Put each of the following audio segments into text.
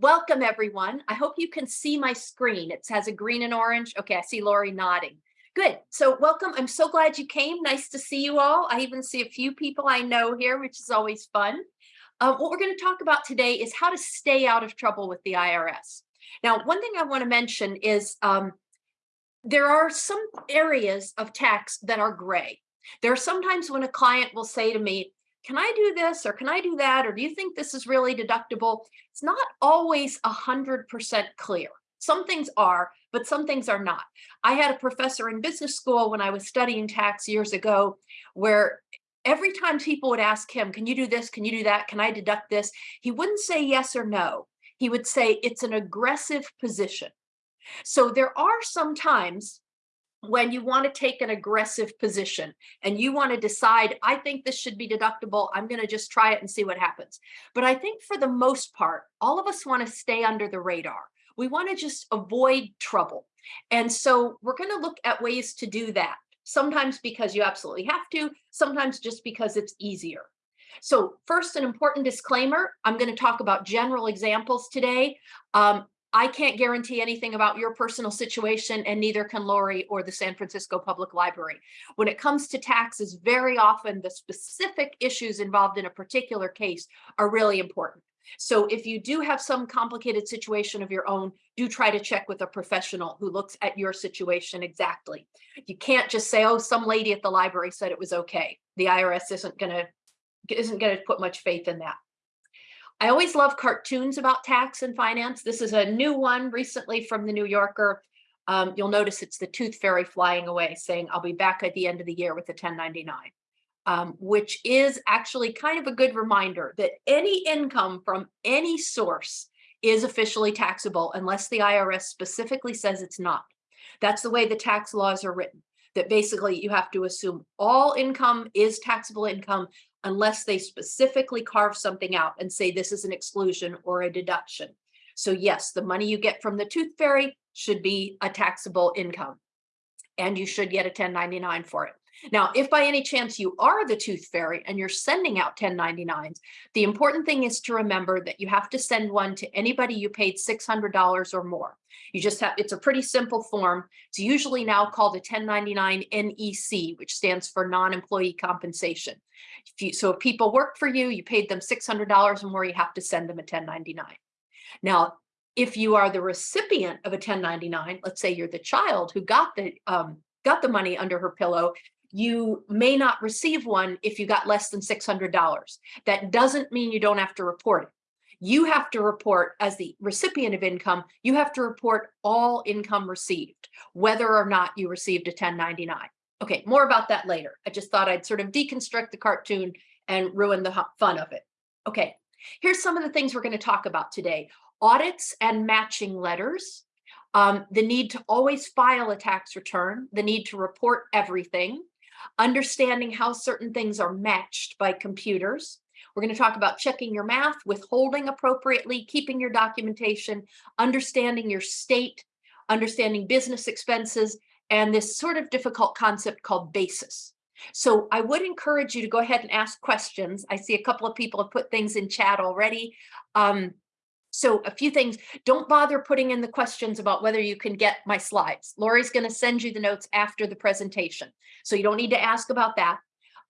welcome everyone. I hope you can see my screen. It has a green and orange. Okay, I see Lori nodding. Good. So welcome. I'm so glad you came. Nice to see you all. I even see a few people I know here, which is always fun. Uh, what we're going to talk about today is how to stay out of trouble with the IRS. Now, one thing I want to mention is um, there are some areas of tax that are gray. There are sometimes when a client will say to me, can I do this or can I do that? Or do you think this is really deductible? It's not always a 100% clear. Some things are, but some things are not. I had a professor in business school when I was studying tax years ago, where every time people would ask him, can you do this? Can you do that? Can I deduct this? He wouldn't say yes or no. He would say it's an aggressive position. So there are some times when you want to take an aggressive position and you want to decide, I think this should be deductible, I'm going to just try it and see what happens. But I think for the most part, all of us want to stay under the radar. We want to just avoid trouble. And so we're going to look at ways to do that. Sometimes because you absolutely have to, sometimes just because it's easier. So first, an important disclaimer, I'm going to talk about general examples today. Um, I can't guarantee anything about your personal situation and neither can Lori or the San Francisco Public Library. When it comes to taxes, very often the specific issues involved in a particular case are really important. So if you do have some complicated situation of your own, do try to check with a professional who looks at your situation exactly. You can't just say, oh, some lady at the library said it was okay. The IRS isn't gonna, isn't gonna put much faith in that. I always love cartoons about tax and finance. This is a new one recently from the New Yorker. Um, you'll notice it's the tooth fairy flying away saying, I'll be back at the end of the year with the 1099, um, which is actually kind of a good reminder that any income from any source is officially taxable unless the IRS specifically says it's not. That's the way the tax laws are written, that basically you have to assume all income is taxable income unless they specifically carve something out and say this is an exclusion or a deduction. So yes, the money you get from the tooth fairy should be a taxable income and you should get a 1099 for it. Now, if by any chance you are the tooth fairy and you're sending out 1099s, the important thing is to remember that you have to send one to anybody you paid $600 or more. You just have, it's a pretty simple form. It's usually now called a 1099 NEC, which stands for non-employee compensation. If you, so if people work for you, you paid them $600 or more, you have to send them a 1099. Now, if you are the recipient of a 1099, let's say you're the child who got the um, got the money under her pillow, you may not receive one if you got less than $600. That doesn't mean you don't have to report it. You have to report as the recipient of income, you have to report all income received, whether or not you received a 1099. Okay, more about that later. I just thought I'd sort of deconstruct the cartoon and ruin the fun of it. Okay, here's some of the things we're going to talk about today. Audits and matching letters, um, the need to always file a tax return, the need to report everything, understanding how certain things are matched by computers. We're going to talk about checking your math, withholding appropriately, keeping your documentation, understanding your state, understanding business expenses, and this sort of difficult concept called basis. So I would encourage you to go ahead and ask questions. I see a couple of people have put things in chat already. Um, so a few things, don't bother putting in the questions about whether you can get my slides. Lori's gonna send you the notes after the presentation. So you don't need to ask about that.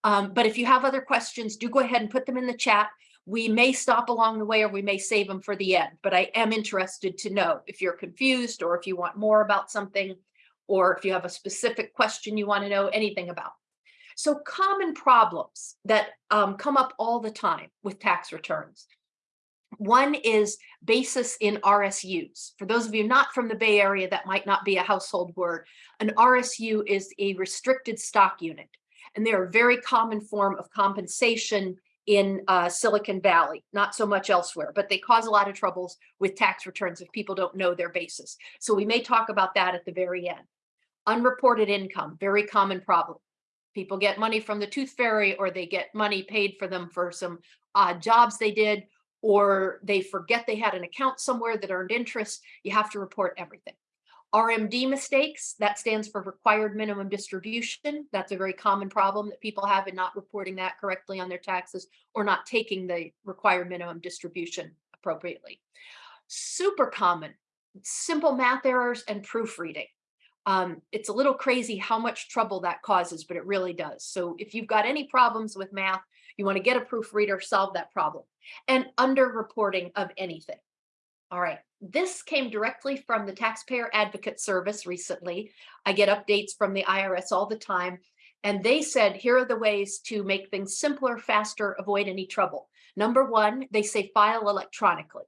Um, but if you have other questions, do go ahead and put them in the chat. We may stop along the way or we may save them for the end, but I am interested to know if you're confused or if you want more about something or if you have a specific question you want to know anything about. So common problems that um, come up all the time with tax returns. One is basis in RSUs. For those of you not from the Bay Area, that might not be a household word. An RSU is a restricted stock unit, and they're a very common form of compensation in uh, Silicon Valley, not so much elsewhere, but they cause a lot of troubles with tax returns if people don't know their basis. So we may talk about that at the very end. Unreported income, very common problem. People get money from the tooth fairy or they get money paid for them for some odd jobs they did, or they forget they had an account somewhere that earned interest, you have to report everything. RMD mistakes, that stands for required minimum distribution. That's a very common problem that people have in not reporting that correctly on their taxes or not taking the required minimum distribution appropriately. super common, simple math errors and proofreading. Um, it's a little crazy how much trouble that causes, but it really does. So if you've got any problems with math, you want to get a proofreader, solve that problem. And underreporting of anything. All right, this came directly from the Taxpayer Advocate Service recently. I get updates from the IRS all the time. And they said, here are the ways to make things simpler, faster, avoid any trouble. Number one, they say file electronically.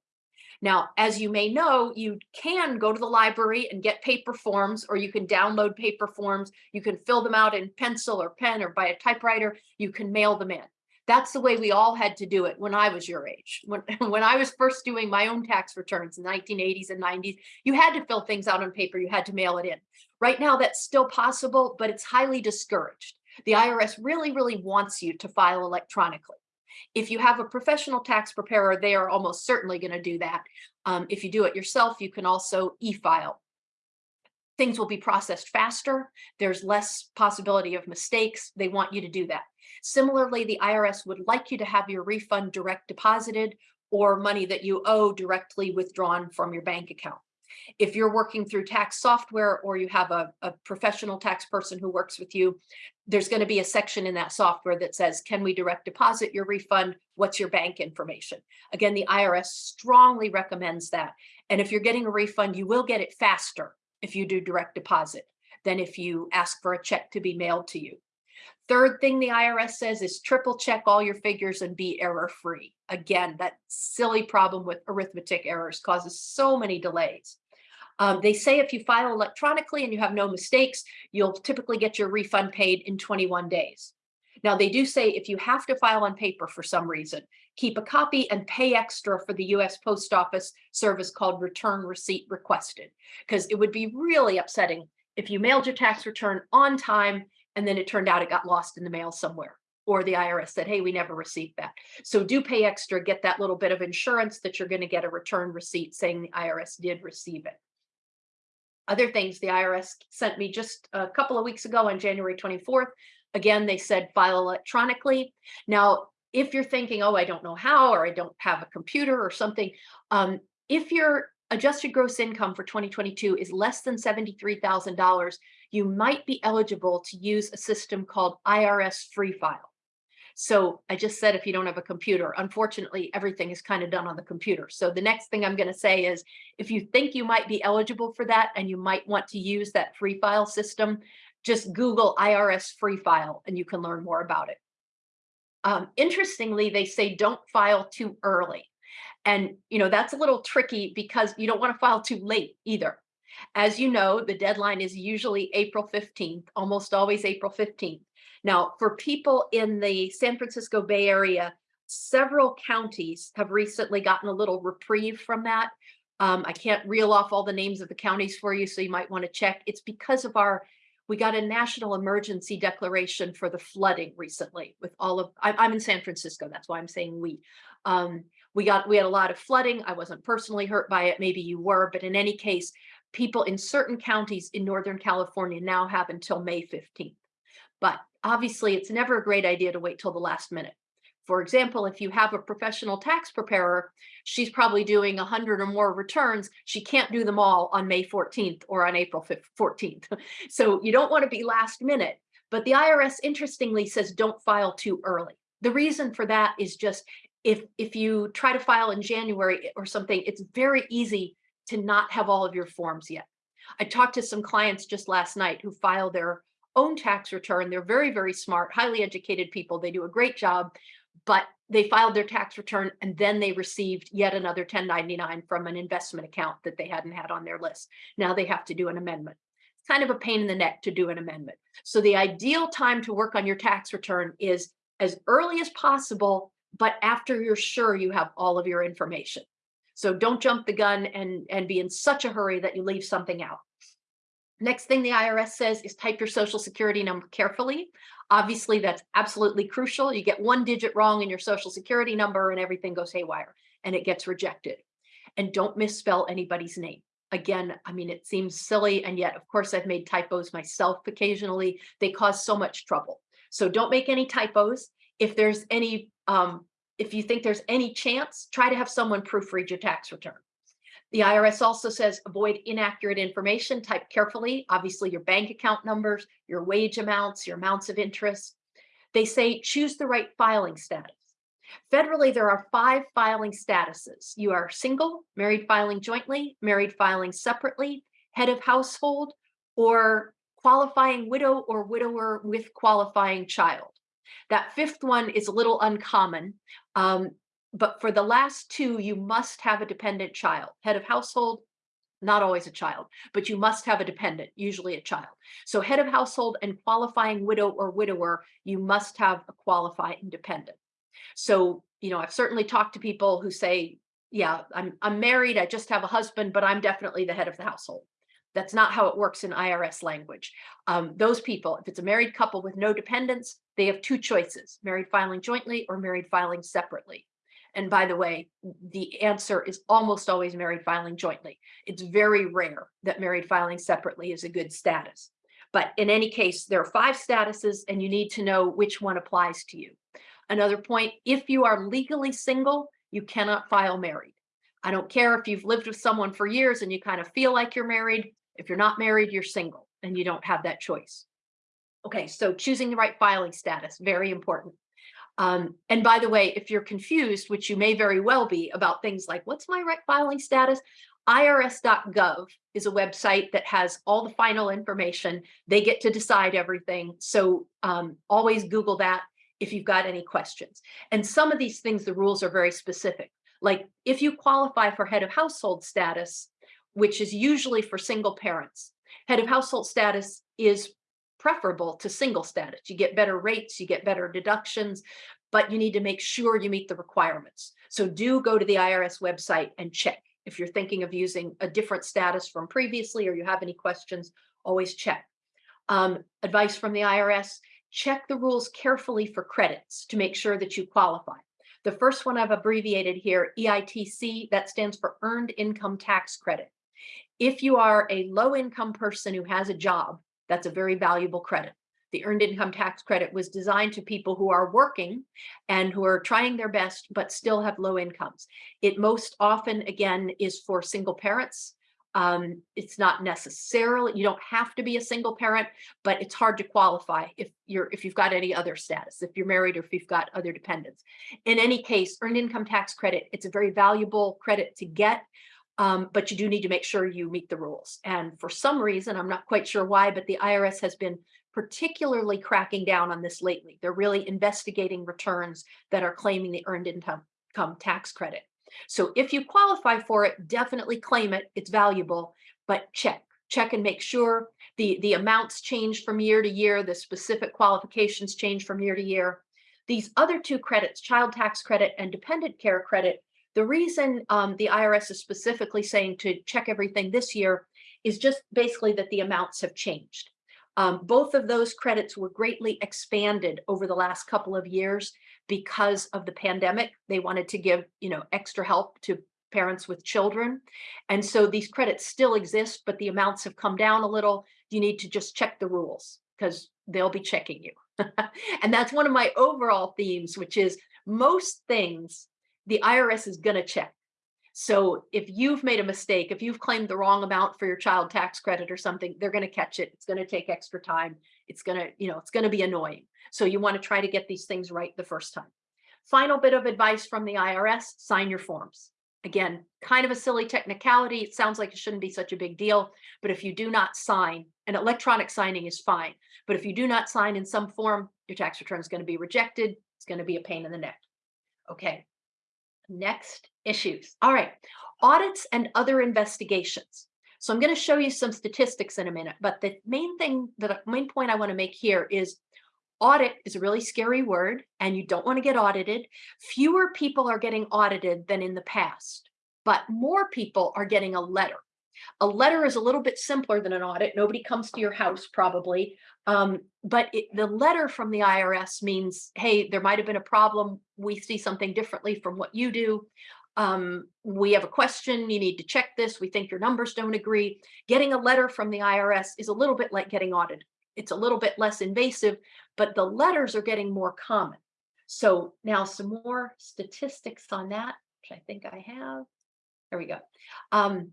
Now, as you may know, you can go to the library and get paper forms, or you can download paper forms. You can fill them out in pencil or pen or by a typewriter. You can mail them in. That's the way we all had to do it when I was your age. When, when I was first doing my own tax returns in the 1980s and 90s, you had to fill things out on paper. You had to mail it in. Right now, that's still possible, but it's highly discouraged. The IRS really, really wants you to file electronically. If you have a professional tax preparer, they are almost certainly going to do that. Um, if you do it yourself, you can also e-file. Things will be processed faster. There's less possibility of mistakes. They want you to do that. Similarly, the IRS would like you to have your refund direct deposited or money that you owe directly withdrawn from your bank account. If you're working through tax software or you have a, a professional tax person who works with you, there's going to be a section in that software that says, can we direct deposit your refund? What's your bank information? Again, the IRS strongly recommends that. And if you're getting a refund, you will get it faster if you do direct deposit than if you ask for a check to be mailed to you. Third thing the IRS says is triple check all your figures and be error free. Again, that silly problem with arithmetic errors causes so many delays. Um, they say if you file electronically and you have no mistakes, you'll typically get your refund paid in 21 days. Now, they do say if you have to file on paper for some reason, keep a copy and pay extra for the US Post Office service called return receipt requested, because it would be really upsetting if you mailed your tax return on time and then it turned out it got lost in the mail somewhere or the IRS said, hey, we never received that. So do pay extra, get that little bit of insurance that you're going to get a return receipt saying the IRS did receive it. Other things the IRS sent me just a couple of weeks ago on January 24th. Again, they said file electronically. Now, if you're thinking, oh, I don't know how, or I don't have a computer or something, um, if your adjusted gross income for 2022 is less than $73,000, you might be eligible to use a system called IRS Free File. So I just said if you don't have a computer, unfortunately, everything is kind of done on the computer. So the next thing I'm going to say is if you think you might be eligible for that and you might want to use that free file system, just Google IRS free file and you can learn more about it. Um, interestingly, they say don't file too early. And, you know, that's a little tricky because you don't want to file too late either. As you know, the deadline is usually April 15th, almost always April 15th. Now, for people in the San Francisco Bay Area, several counties have recently gotten a little reprieve from that. Um, I can't reel off all the names of the counties for you, so you might want to check. It's because of our, we got a national emergency declaration for the flooding recently with all of, I, I'm in San Francisco, that's why I'm saying we. Um, we got, we had a lot of flooding. I wasn't personally hurt by it. Maybe you were, but in any case, people in certain counties in Northern California now have until May 15th. But obviously, it's never a great idea to wait till the last minute. For example, if you have a professional tax preparer, she's probably doing 100 or more returns. She can't do them all on May 14th or on April 14th. So you don't want to be last minute. But the IRS, interestingly, says don't file too early. The reason for that is just if if you try to file in January or something, it's very easy to not have all of your forms yet. I talked to some clients just last night who filed their own tax return. They're very, very smart, highly educated people. They do a great job, but they filed their tax return and then they received yet another 1099 from an investment account that they hadn't had on their list. Now they have to do an amendment. It's kind of a pain in the neck to do an amendment. So the ideal time to work on your tax return is as early as possible, but after you're sure you have all of your information. So don't jump the gun and, and be in such a hurry that you leave something out. Next thing the IRS says is type your social security number carefully. Obviously, that's absolutely crucial. You get one digit wrong in your social security number and everything goes haywire and it gets rejected. And don't misspell anybody's name. Again, I mean, it seems silly. And yet, of course, I've made typos myself occasionally. They cause so much trouble. So don't make any typos. If there's any um, if you think there's any chance, try to have someone proofread your tax return. The IRS also says avoid inaccurate information, type carefully, obviously your bank account numbers, your wage amounts, your amounts of interest. They say choose the right filing status. Federally, there are five filing statuses. You are single, married filing jointly, married filing separately, head of household, or qualifying widow or widower with qualifying child. That fifth one is a little uncommon, um, but for the last two, you must have a dependent child. Head of household, not always a child, but you must have a dependent, usually a child. So head of household and qualifying widow or widower, you must have a qualifying dependent. So, you know, I've certainly talked to people who say, yeah, I'm, I'm married, I just have a husband, but I'm definitely the head of the household. That's not how it works in IRS language. Um, those people, if it's a married couple with no dependents, they have two choices, married filing jointly or married filing separately. And by the way, the answer is almost always married filing jointly. It's very rare that married filing separately is a good status. But in any case, there are five statuses and you need to know which one applies to you. Another point, if you are legally single, you cannot file married. I don't care if you've lived with someone for years and you kind of feel like you're married. If you're not married, you're single and you don't have that choice. Okay, so choosing the right filing status, very important. Um, and by the way, if you're confused, which you may very well be about things like what's my right filing status, irs.gov is a website that has all the final information. They get to decide everything. So um, always Google that if you've got any questions. And some of these things, the rules are very specific. Like if you qualify for head of household status, which is usually for single parents, head of household status is preferable to single status. You get better rates, you get better deductions, but you need to make sure you meet the requirements. So do go to the IRS website and check. If you're thinking of using a different status from previously or you have any questions, always check. Um, advice from the IRS, check the rules carefully for credits to make sure that you qualify. The first one I've abbreviated here, EITC, that stands for Earned Income Tax Credit. If you are a low income person who has a job, that's a very valuable credit. The Earned Income Tax Credit was designed to people who are working and who are trying their best, but still have low incomes. It most often, again, is for single parents um, it's not necessarily, you don't have to be a single parent, but it's hard to qualify if you're, if you've got any other status, if you're married or if you've got other dependents. In any case, earned income tax credit, it's a very valuable credit to get, um, but you do need to make sure you meet the rules. And for some reason, I'm not quite sure why, but the IRS has been particularly cracking down on this lately. They're really investigating returns that are claiming the earned income tax credit. So if you qualify for it, definitely claim it. It's valuable, but check, check and make sure the, the amounts change from year to year, the specific qualifications change from year to year. These other two credits, child tax credit and dependent care credit, the reason um, the IRS is specifically saying to check everything this year is just basically that the amounts have changed. Um, both of those credits were greatly expanded over the last couple of years because of the pandemic. They wanted to give, you know, extra help to parents with children. And so these credits still exist, but the amounts have come down a little. You need to just check the rules because they'll be checking you. and that's one of my overall themes, which is most things the IRS is going to check. So if you've made a mistake, if you've claimed the wrong amount for your child tax credit or something, they're going to catch it. It's going to take extra time. It's going to, you know, it's going to be annoying. So you want to try to get these things right the first time. Final bit of advice from the IRS, sign your forms. Again, kind of a silly technicality. It sounds like it shouldn't be such a big deal, but if you do not sign, and electronic signing is fine, but if you do not sign in some form, your tax return is going to be rejected. It's going to be a pain in the neck. Okay, next issues. All right, audits and other investigations. So I'm going to show you some statistics in a minute, but the main thing, the main point I want to make here is audit is a really scary word and you don't want to get audited. Fewer people are getting audited than in the past, but more people are getting a letter. A letter is a little bit simpler than an audit. Nobody comes to your house probably, um, but it, the letter from the IRS means, hey, there might have been a problem. We see something differently from what you do. Um, we have a question, you need to check this. We think your numbers don't agree. Getting a letter from the IRS is a little bit like getting audited. It's a little bit less invasive, but the letters are getting more common. So now some more statistics on that, which I think I have. There we go. Um,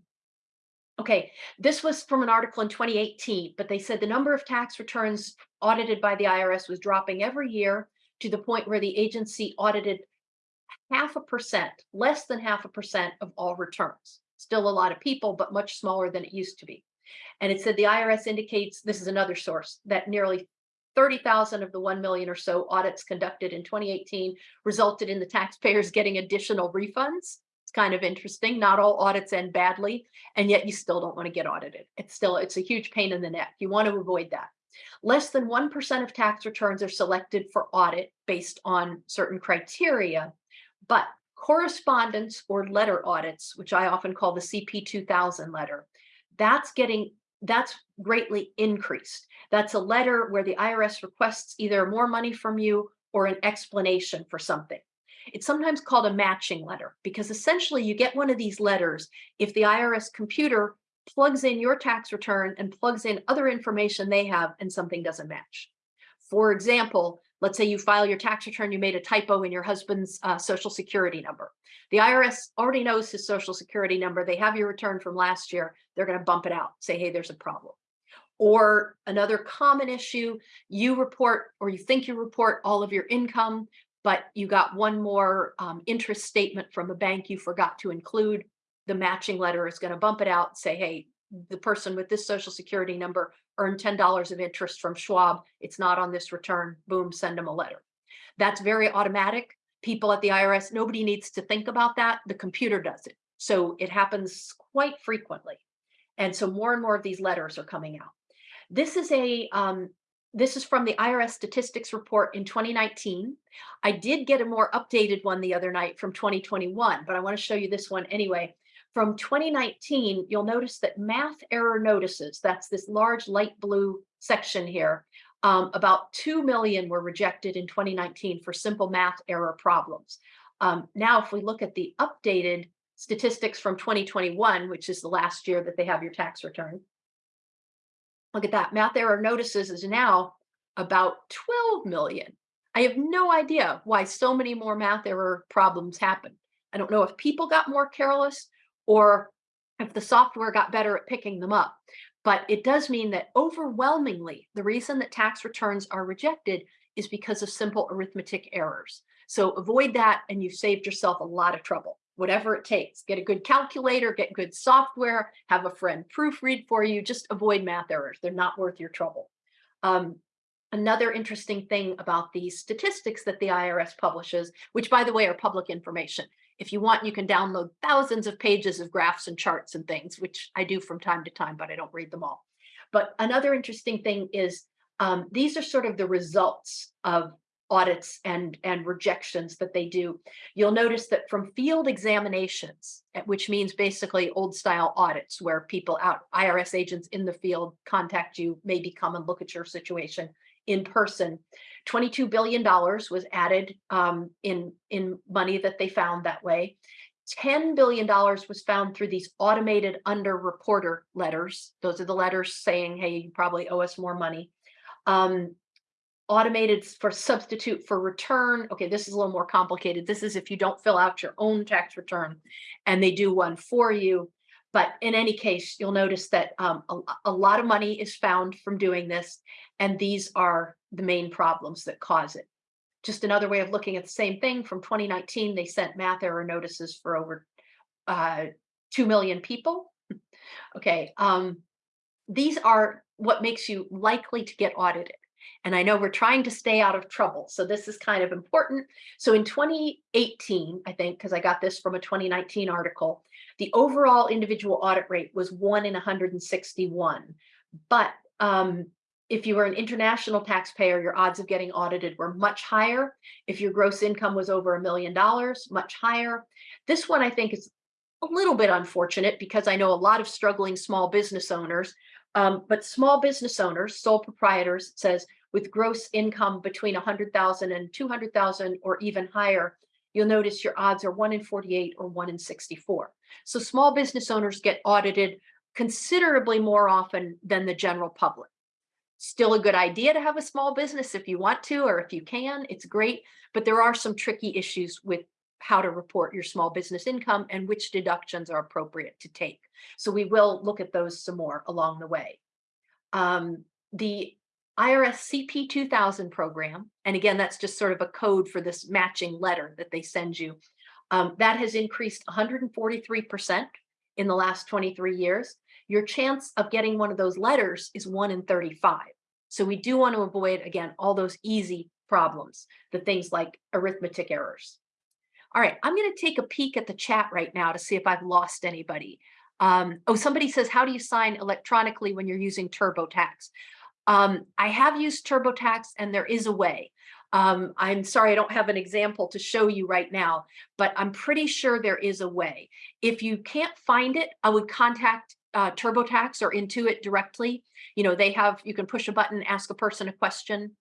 okay, this was from an article in 2018, but they said the number of tax returns audited by the IRS was dropping every year to the point where the agency audited half a percent, less than half a percent of all returns. Still a lot of people, but much smaller than it used to be. And it said the IRS indicates, this is another source, that nearly 30,000 of the 1 million or so audits conducted in 2018 resulted in the taxpayers getting additional refunds. It's kind of interesting. Not all audits end badly, and yet you still don't want to get audited. It's still, it's a huge pain in the neck. You want to avoid that. Less than 1% of tax returns are selected for audit based on certain criteria, but correspondence or letter audits, which I often call the CP 2000 letter, that's getting that's greatly increased. That's a letter where the IRS requests either more money from you or an explanation for something. It's sometimes called a matching letter because essentially you get one of these letters if the IRS computer plugs in your tax return and plugs in other information they have and something doesn't match. For example, let's say you file your tax return, you made a typo in your husband's uh, social security number. The IRS already knows his social security number. They have your return from last year. They're going to bump it out, say, hey, there's a problem. Or another common issue, you report or you think you report all of your income, but you got one more um, interest statement from a bank you forgot to include. The matching letter is going to bump it out, say, hey, the person with this social security number earned $10 of interest from Schwab. It's not on this return. Boom, send them a letter. That's very automatic. People at the IRS, nobody needs to think about that. The computer does it. So it happens quite frequently. And so more and more of these letters are coming out. This is a um, this is from the IRS statistics report in 2019. I did get a more updated one the other night from 2021, but I want to show you this one anyway. From 2019, you'll notice that math error notices, that's this large light blue section here, um, about 2 million were rejected in 2019 for simple math error problems. Um, now, if we look at the updated statistics from 2021, which is the last year that they have your tax return, look at that. Math error notices is now about 12 million. I have no idea why so many more math error problems happen. I don't know if people got more careless or if the software got better at picking them up. But it does mean that overwhelmingly, the reason that tax returns are rejected is because of simple arithmetic errors. So avoid that and you've saved yourself a lot of trouble, whatever it takes. Get a good calculator, get good software, have a friend proofread for you, just avoid math errors. They're not worth your trouble. Um, another interesting thing about these statistics that the IRS publishes, which by the way are public information, if you want, you can download thousands of pages of graphs and charts and things, which I do from time to time, but I don't read them all. But another interesting thing is um, these are sort of the results of audits and, and rejections that they do. You'll notice that from field examinations, which means basically old style audits where people out, IRS agents in the field contact you, maybe come and look at your situation in person. $22 billion was added um, in, in money that they found that way. $10 billion was found through these automated under reporter letters. Those are the letters saying, hey, you probably owe us more money. Um, automated for substitute for return. Okay, this is a little more complicated. This is if you don't fill out your own tax return and they do one for you. But in any case, you'll notice that um, a, a lot of money is found from doing this, and these are the main problems that cause it. Just another way of looking at the same thing from 2019, they sent math error notices for over uh, 2 million people. okay, um, these are what makes you likely to get audited. And I know we're trying to stay out of trouble. So this is kind of important. So in 2018, I think, because I got this from a 2019 article, the overall individual audit rate was one in 161. But um, if you were an international taxpayer, your odds of getting audited were much higher. If your gross income was over a million dollars, much higher. This one I think is a little bit unfortunate because I know a lot of struggling small business owners, um, but small business owners, sole proprietors says with gross income between 100,000 and 200,000 or even higher, you'll notice your odds are one in 48 or one in 64. So small business owners get audited considerably more often than the general public. Still a good idea to have a small business if you want to or if you can, it's great, but there are some tricky issues with how to report your small business income and which deductions are appropriate to take. So we will look at those some more along the way. Um, the IRS CP 2000 program, and again, that's just sort of a code for this matching letter that they send you. Um, that has increased 143% in the last 23 years. Your chance of getting one of those letters is one in 35. So we do want to avoid, again, all those easy problems, the things like arithmetic errors. All right, I'm going to take a peek at the chat right now to see if I've lost anybody. Um, oh, somebody says, how do you sign electronically when you're using TurboTax? Um, I have used TurboTax and there is a way. Um, I'm sorry, I don't have an example to show you right now, but I'm pretty sure there is a way. If you can't find it, I would contact uh, TurboTax or Intuit directly. You know, they have, you can push a button, ask a person a question.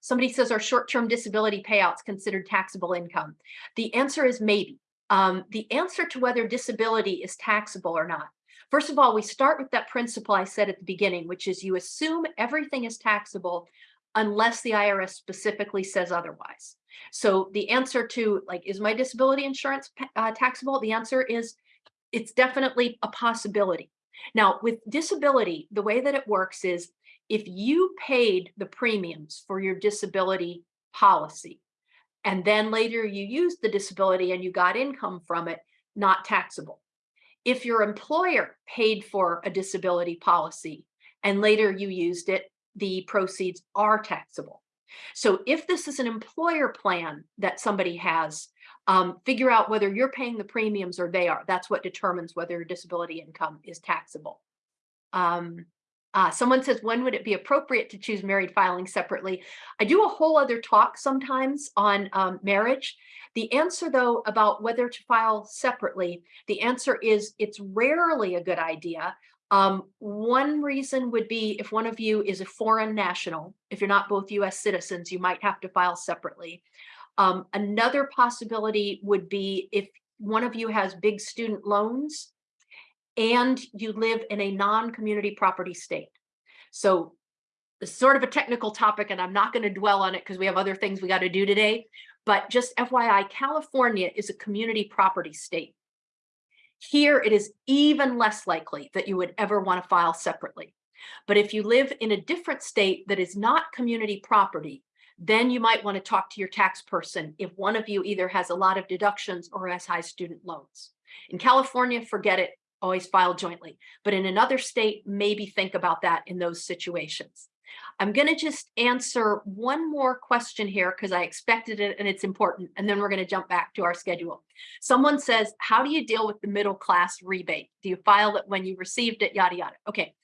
Somebody says, are short-term disability payouts considered taxable income? The answer is maybe. Um, the answer to whether disability is taxable or not. First of all, we start with that principle I said at the beginning, which is you assume everything is taxable unless the IRS specifically says otherwise. So the answer to like, is my disability insurance uh, taxable? The answer is it's definitely a possibility. Now with disability, the way that it works is if you paid the premiums for your disability policy, and then later you used the disability and you got income from it, not taxable. If your employer paid for a disability policy and later you used it, the proceeds are taxable. So if this is an employer plan that somebody has, um, figure out whether you're paying the premiums or they are. That's what determines whether your disability income is taxable. Um, uh, someone says, when would it be appropriate to choose married filing separately? I do a whole other talk sometimes on um, marriage. The answer, though, about whether to file separately, the answer is it's rarely a good idea. Um, one reason would be if one of you is a foreign national, if you're not both US citizens, you might have to file separately. Um, another possibility would be if one of you has big student loans and you live in a non-community property state. So it's sort of a technical topic and I'm not going to dwell on it because we have other things we got to do today. But just FYI, California is a community property state. Here, it is even less likely that you would ever want to file separately. But if you live in a different state that is not community property, then you might want to talk to your tax person if one of you either has a lot of deductions or has high student loans. In California, forget it, always file jointly. But in another state, maybe think about that in those situations. I'm going to just answer one more question here because I expected it and it's important. And then we're going to jump back to our schedule. Someone says, how do you deal with the middle class rebate? Do you file it when you received it, yada, yada? Okay.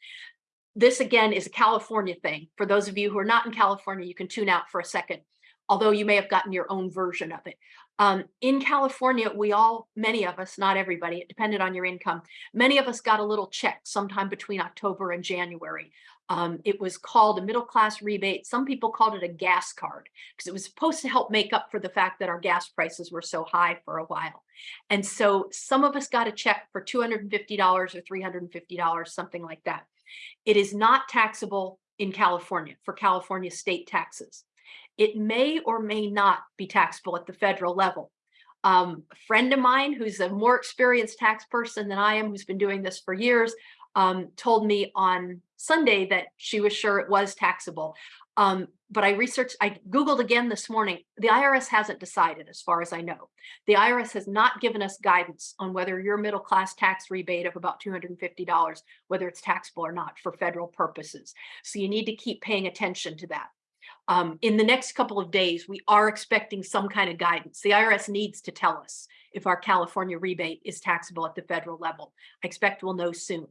This again is a California thing. For those of you who are not in California, you can tune out for a second, although you may have gotten your own version of it. Um, in California, we all, many of us, not everybody, it depended on your income, many of us got a little check sometime between October and January. Um, it was called a middle class rebate. Some people called it a gas card because it was supposed to help make up for the fact that our gas prices were so high for a while. And so some of us got a check for $250 or $350, something like that. It is not taxable in California for California state taxes. It may or may not be taxable at the federal level. Um, a friend of mine who's a more experienced tax person than I am, who's been doing this for years, um, told me on Sunday that she was sure it was taxable. Um, but I researched, I Googled again this morning. The IRS hasn't decided as far as I know. The IRS has not given us guidance on whether your middle class tax rebate of about $250, whether it's taxable or not for federal purposes. So you need to keep paying attention to that. Um, in the next couple of days, we are expecting some kind of guidance. The IRS needs to tell us if our California rebate is taxable at the federal level. I expect we'll know soon.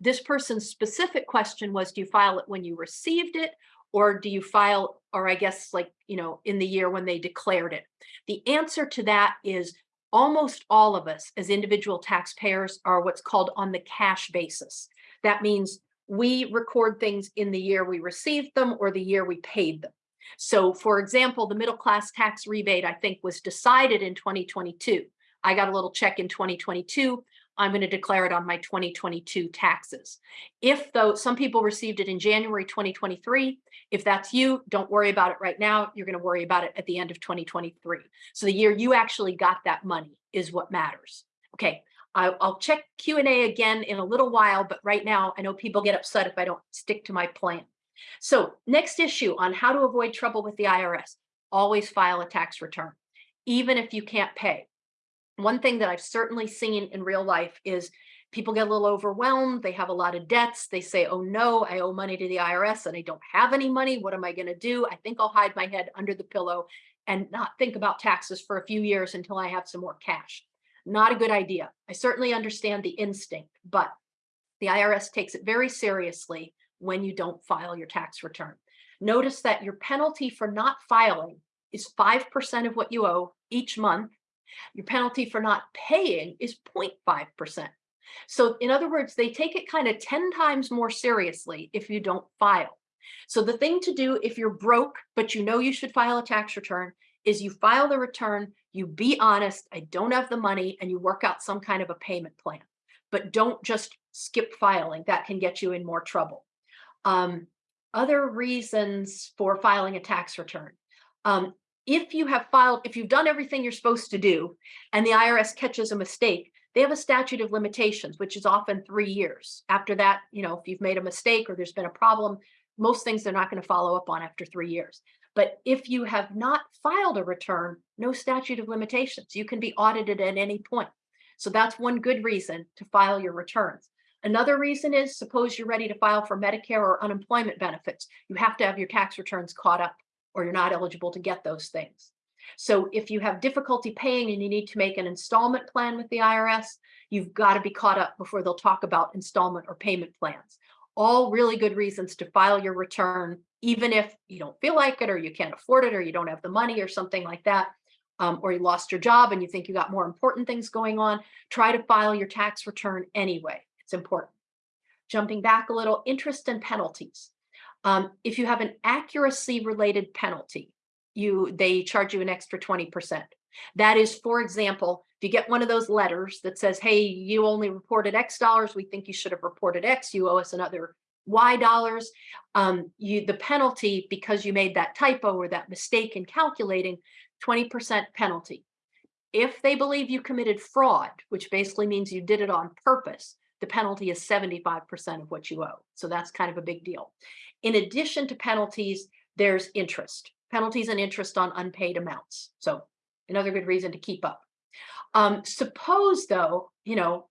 This person's specific question was, do you file it when you received it or do you file, or I guess like, you know, in the year when they declared it? The answer to that is almost all of us as individual taxpayers are what's called on the cash basis. That means we record things in the year we received them or the year we paid them. So for example, the middle class tax rebate, I think was decided in 2022. I got a little check in 2022. I'm going to declare it on my 2022 taxes. If though some people received it in January 2023, if that's you, don't worry about it right now. You're going to worry about it at the end of 2023. So the year you actually got that money is what matters. Okay, I'll check Q&A again in a little while, but right now I know people get upset if I don't stick to my plan. So next issue on how to avoid trouble with the IRS, always file a tax return, even if you can't pay. One thing that I've certainly seen in real life is people get a little overwhelmed. They have a lot of debts. They say, oh no, I owe money to the IRS and I don't have any money. What am I going to do? I think I'll hide my head under the pillow and not think about taxes for a few years until I have some more cash. Not a good idea. I certainly understand the instinct, but the IRS takes it very seriously when you don't file your tax return. Notice that your penalty for not filing is 5% of what you owe each month. Your penalty for not paying is 0.5%. So in other words, they take it kind of 10 times more seriously if you don't file. So the thing to do if you're broke, but you know you should file a tax return, is you file the return, you be honest, I don't have the money, and you work out some kind of a payment plan. But don't just skip filing. That can get you in more trouble. Um, other reasons for filing a tax return. Um, if you have filed, if you've done everything you're supposed to do and the IRS catches a mistake, they have a statute of limitations, which is often three years. After that, you know, if you've made a mistake or there's been a problem, most things they're not going to follow up on after three years. But if you have not filed a return, no statute of limitations. You can be audited at any point. So that's one good reason to file your returns. Another reason is suppose you're ready to file for Medicare or unemployment benefits. You have to have your tax returns caught up or you're not eligible to get those things. So if you have difficulty paying and you need to make an installment plan with the IRS, you've got to be caught up before they'll talk about installment or payment plans. All really good reasons to file your return, even if you don't feel like it or you can't afford it or you don't have the money or something like that, um, or you lost your job and you think you got more important things going on, try to file your tax return anyway. It's important. Jumping back a little, interest and penalties. Um, if you have an accuracy related penalty, you they charge you an extra 20%. That is, for example, if you get one of those letters that says, hey, you only reported X dollars, we think you should have reported X, you owe us another Y dollars, um, you the penalty because you made that typo or that mistake in calculating, 20% penalty. If they believe you committed fraud, which basically means you did it on purpose, the penalty is 75% of what you owe. So that's kind of a big deal. In addition to penalties, there's interest, penalties and interest on unpaid amounts. So another good reason to keep up. Um, suppose though, you know,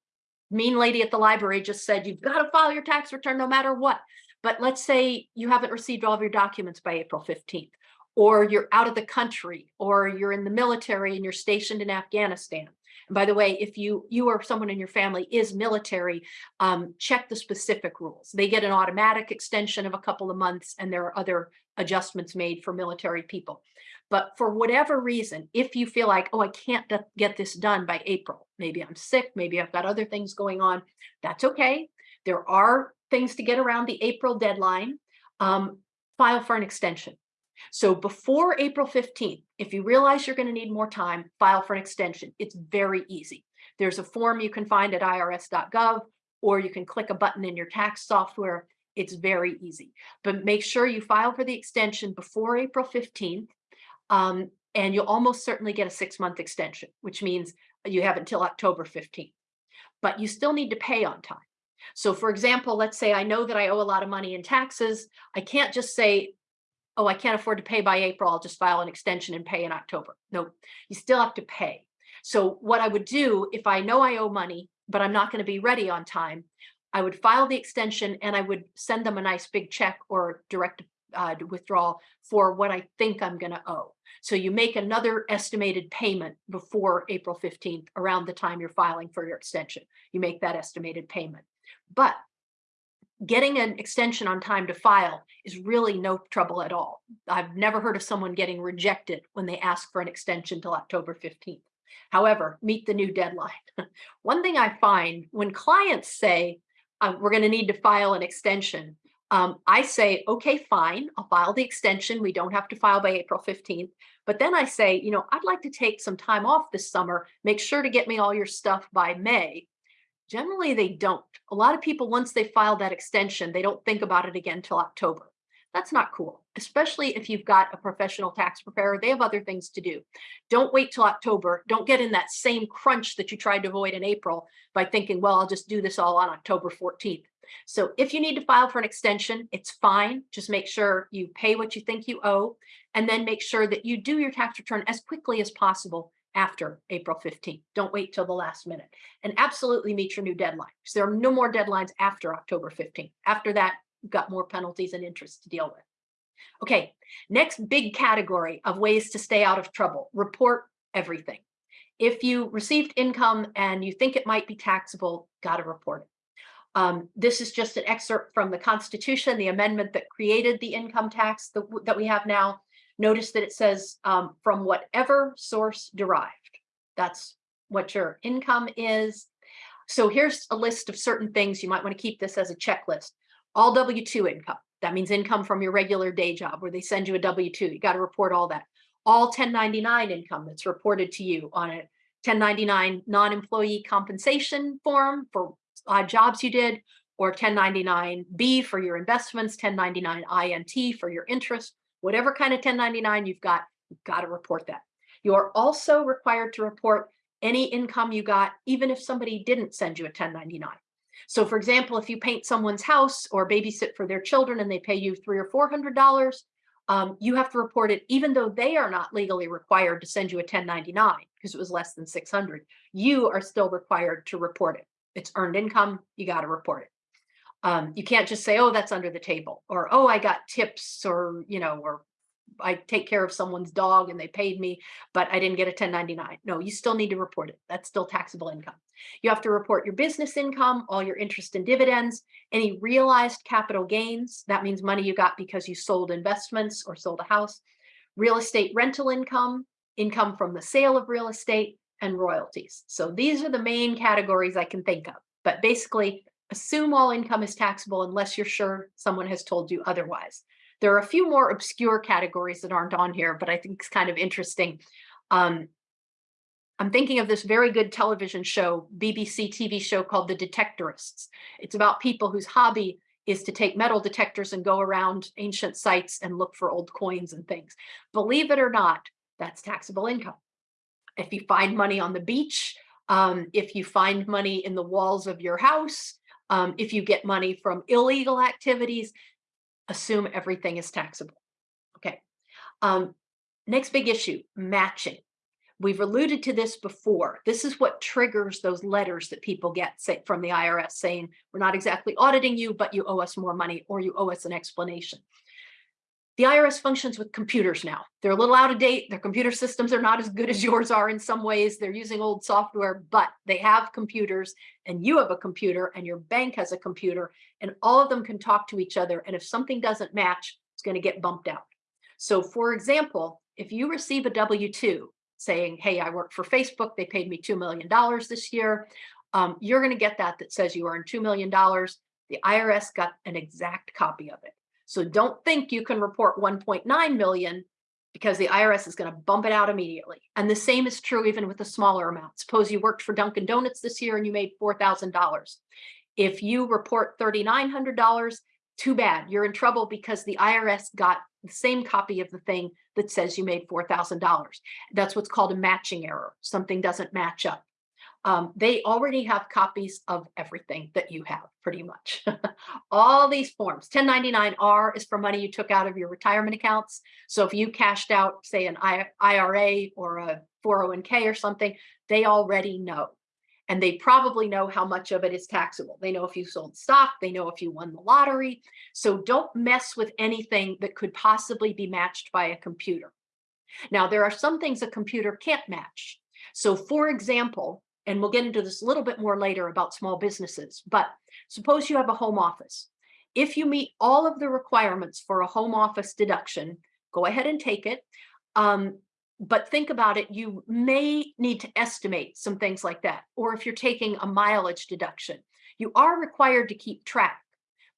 mean lady at the library just said, you've got to file your tax return no matter what. But let's say you haven't received all of your documents by April 15th, or you're out of the country, or you're in the military and you're stationed in Afghanistan. By the way, if you you or someone in your family is military, um, check the specific rules. They get an automatic extension of a couple of months, and there are other adjustments made for military people. But for whatever reason, if you feel like, oh, I can't get this done by April, maybe I'm sick, maybe I've got other things going on, that's okay. There are things to get around the April deadline. Um, file for an extension. So before April 15th, if you realize you're going to need more time, file for an extension. It's very easy. There's a form you can find at irs.gov, or you can click a button in your tax software. It's very easy. But make sure you file for the extension before April 15th, um, and you'll almost certainly get a six-month extension, which means you have until October 15th. But you still need to pay on time. So for example, let's say I know that I owe a lot of money in taxes. I can't just say, oh, I can't afford to pay by April, I'll just file an extension and pay in October. No, you still have to pay. So what I would do if I know I owe money, but I'm not going to be ready on time, I would file the extension and I would send them a nice big check or direct uh, withdrawal for what I think I'm going to owe. So you make another estimated payment before April 15th, around the time you're filing for your extension. You make that estimated payment. But getting an extension on time to file is really no trouble at all. I've never heard of someone getting rejected when they ask for an extension till October 15th. However, meet the new deadline. One thing I find when clients say, uh, we're going to need to file an extension, um, I say, okay, fine, I'll file the extension. We don't have to file by April 15th. But then I say, you know, I'd like to take some time off this summer. Make sure to get me all your stuff by May Generally, they don't. A lot of people, once they file that extension, they don't think about it again till October. That's not cool, especially if you've got a professional tax preparer. They have other things to do. Don't wait till October. Don't get in that same crunch that you tried to avoid in April by thinking, well, I'll just do this all on October 14th. So if you need to file for an extension, it's fine. Just make sure you pay what you think you owe, and then make sure that you do your tax return as quickly as possible after April 15th. Don't wait till the last minute. And absolutely meet your new deadline. because there are no more deadlines after October 15th. After that, you've got more penalties and interest to deal with. Okay, next big category of ways to stay out of trouble, report everything. If you received income and you think it might be taxable, got to report it. Um, this is just an excerpt from the Constitution, the amendment that created the income tax that we have now. Notice that it says um, from whatever source derived. That's what your income is. So here's a list of certain things. You might want to keep this as a checklist all W-2 income. That means income from your regular day job where they send you a W-2. You got to report all that. All 1099 income that's reported to you on a 1099 non-employee compensation form for odd jobs you did, or 1099-B for your investments, 1099-INT for your interest, whatever kind of 1099 you've got, you've got to report that. You are also required to report any income you got, even if somebody didn't send you a 1099. So for example, if you paint someone's house or babysit for their children and they pay you three or four hundred dollars, um, you have to report it even though they are not legally required to send you a 1099 because it was less than 600. You are still required to report it. It's earned income, you got to report it. Um, you can't just say, oh, that's under the table or, oh, I got tips or, you know, or I take care of someone's dog and they paid me, but I didn't get a 1099. No, you still need to report it. That's still taxable income. You have to report your business income, all your interest and dividends, any realized capital gains. That means money you got because you sold investments or sold a house, real estate rental income, income from the sale of real estate, and royalties. So these are the main categories I can think of. But basically, assume all income is taxable unless you're sure someone has told you otherwise. There are a few more obscure categories that aren't on here, but I think it's kind of interesting. Um, I'm thinking of this very good television show, BBC TV show called The Detectorists. It's about people whose hobby is to take metal detectors and go around ancient sites and look for old coins and things. Believe it or not, that's taxable income. If you find money on the beach, um, if you find money in the walls of your house, um, if you get money from illegal activities, assume everything is taxable. Okay. Um, next big issue, matching. We've alluded to this before. This is what triggers those letters that people get say, from the IRS saying, we're not exactly auditing you, but you owe us more money or you owe us an explanation. The IRS functions with computers now. They're a little out of date. Their computer systems are not as good as yours are in some ways. They're using old software, but they have computers and you have a computer and your bank has a computer and all of them can talk to each other. And if something doesn't match, it's going to get bumped out. So for example, if you receive a W-2 saying, hey, I work for Facebook, they paid me $2 million this year, um, you're going to get that that says you earned $2 million. The IRS got an exact copy of it. So don't think you can report 1.9 million because the IRS is going to bump it out immediately. And the same is true even with a smaller amount. Suppose you worked for Dunkin' Donuts this year and you made $4,000. If you report $3,900, too bad. You're in trouble because the IRS got the same copy of the thing that says you made $4,000. That's what's called a matching error. Something doesn't match up. Um, they already have copies of everything that you have pretty much. All these forms, 1099-R is for money you took out of your retirement accounts. So if you cashed out, say an IRA or a 401k or something, they already know and they probably know how much of it is taxable. They know if you sold stock, they know if you won the lottery. So don't mess with anything that could possibly be matched by a computer. Now, there are some things a computer can't match. So for example, and we'll get into this a little bit more later about small businesses, but suppose you have a home office. If you meet all of the requirements for a home office deduction, go ahead and take it. Um, but think about it, you may need to estimate some things like that. Or if you're taking a mileage deduction, you are required to keep track,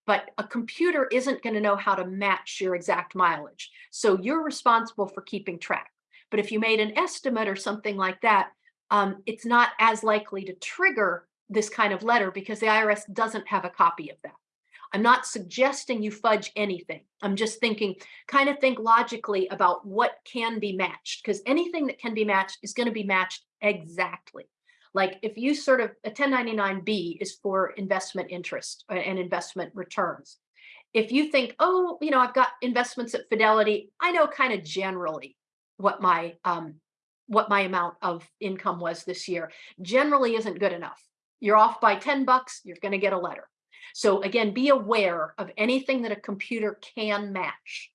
but a computer isn't going to know how to match your exact mileage. So you're responsible for keeping track. But if you made an estimate or something like that, um, it's not as likely to trigger this kind of letter because the IRS doesn't have a copy of that. I'm not suggesting you fudge anything. I'm just thinking, kind of think logically about what can be matched because anything that can be matched is going to be matched exactly. Like if you sort of, a 1099B is for investment interest uh, and investment returns. If you think, oh, you know, I've got investments at Fidelity, I know kind of generally what my um, what my amount of income was this year generally isn't good enough. You're off by 10 bucks, you're going to get a letter. So again, be aware of anything that a computer can match.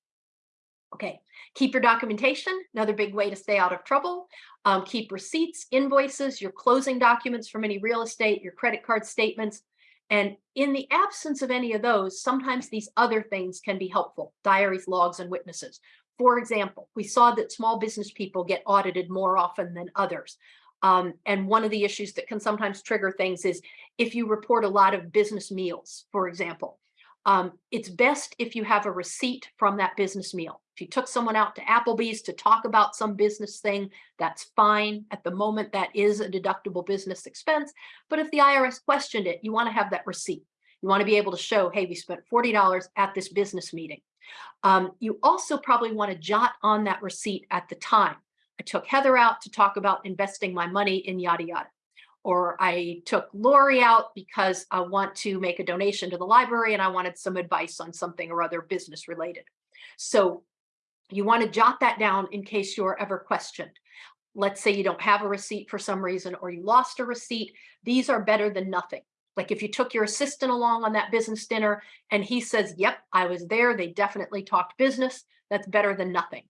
Okay, keep your documentation, another big way to stay out of trouble. Um, keep receipts, invoices, your closing documents from any real estate, your credit card statements. And in the absence of any of those, sometimes these other things can be helpful, diaries, logs, and witnesses. For example, we saw that small business people get audited more often than others. Um, and one of the issues that can sometimes trigger things is if you report a lot of business meals, for example, um, it's best if you have a receipt from that business meal. If you took someone out to Applebee's to talk about some business thing, that's fine. At the moment, that is a deductible business expense. But if the IRS questioned it, you want to have that receipt. You want to be able to show, hey, we spent $40 at this business meeting. Um, you also probably want to jot on that receipt at the time. I took Heather out to talk about investing my money in yada yada. Or I took Lori out because I want to make a donation to the library and I wanted some advice on something or other business related. So you want to jot that down in case you're ever questioned. Let's say you don't have a receipt for some reason or you lost a receipt. These are better than nothing. Like if you took your assistant along on that business dinner and he says, yep, I was there. They definitely talked business. That's better than nothing.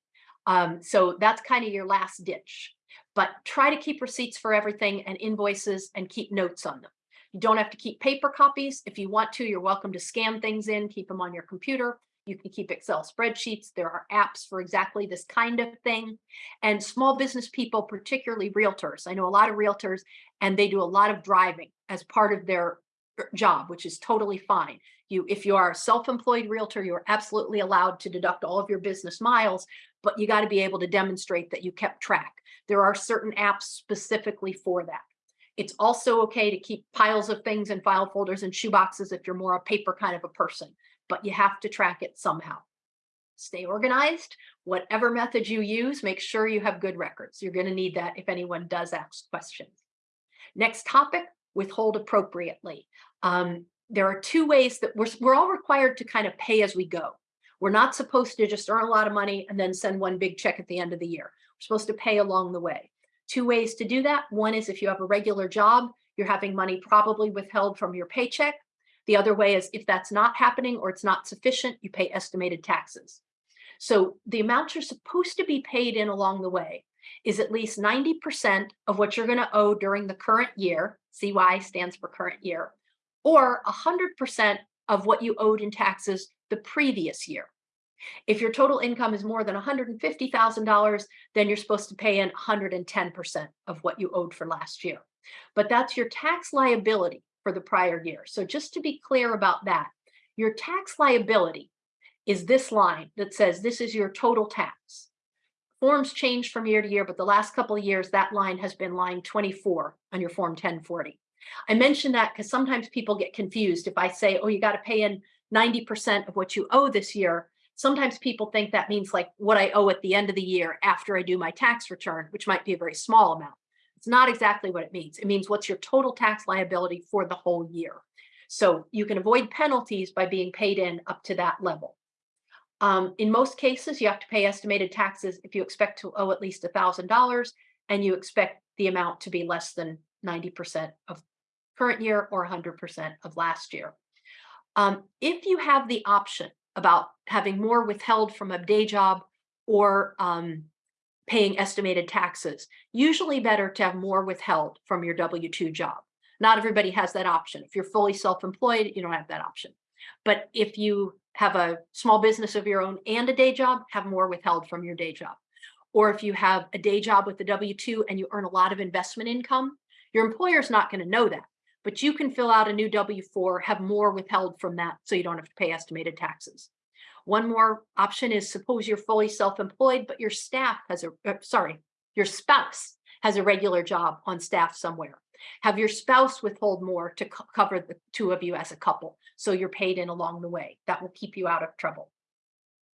Um, so that's kind of your last ditch. But try to keep receipts for everything and invoices and keep notes on them. You don't have to keep paper copies. If you want to, you're welcome to scan things in, keep them on your computer. You can keep Excel spreadsheets. There are apps for exactly this kind of thing. And small business people, particularly realtors. I know a lot of realtors and they do a lot of driving as part of their er, job, which is totally fine. You, if you are a self-employed realtor, you're absolutely allowed to deduct all of your business miles, but you got to be able to demonstrate that you kept track. There are certain apps specifically for that. It's also okay to keep piles of things in file folders and shoeboxes if you're more a paper kind of a person, but you have to track it somehow. Stay organized. Whatever method you use, make sure you have good records. You're going to need that if anyone does ask questions. Next topic, withhold appropriately. Um, there are two ways that we're, we're all required to kind of pay as we go. We're not supposed to just earn a lot of money and then send one big check at the end of the year. We're supposed to pay along the way. Two ways to do that. One is if you have a regular job, you're having money probably withheld from your paycheck. The other way is if that's not happening or it's not sufficient, you pay estimated taxes. So the amount you're supposed to be paid in along the way is at least 90% of what you're going to owe during the current year. CY stands for current year, or 100% of what you owed in taxes the previous year. If your total income is more than $150,000, then you're supposed to pay in 110% of what you owed for last year. But that's your tax liability for the prior year. So just to be clear about that, your tax liability is this line that says this is your total tax. Forms change from year to year, but the last couple of years, that line has been line 24 on your Form 1040. I mention that because sometimes people get confused if I say, oh, you got to pay in 90% of what you owe this year sometimes people think that means like what I owe at the end of the year after I do my tax return, which might be a very small amount. It's not exactly what it means. It means what's your total tax liability for the whole year. So you can avoid penalties by being paid in up to that level. Um, in most cases, you have to pay estimated taxes if you expect to owe at least $1,000 and you expect the amount to be less than 90% of current year or 100% of last year. Um, if you have the option about having more withheld from a day job or um, paying estimated taxes. Usually better to have more withheld from your W-2 job. Not everybody has that option. If you're fully self-employed, you don't have that option. But if you have a small business of your own and a day job, have more withheld from your day job. Or if you have a day job with the W-2 and you earn a lot of investment income, your employer's not going to know that but you can fill out a new W-4, have more withheld from that so you don't have to pay estimated taxes. One more option is suppose you're fully self-employed, but your staff has a, uh, sorry, your spouse has a regular job on staff somewhere. Have your spouse withhold more to co- cover the two of you as a couple. So you're paid in along the way. That will keep you out of trouble.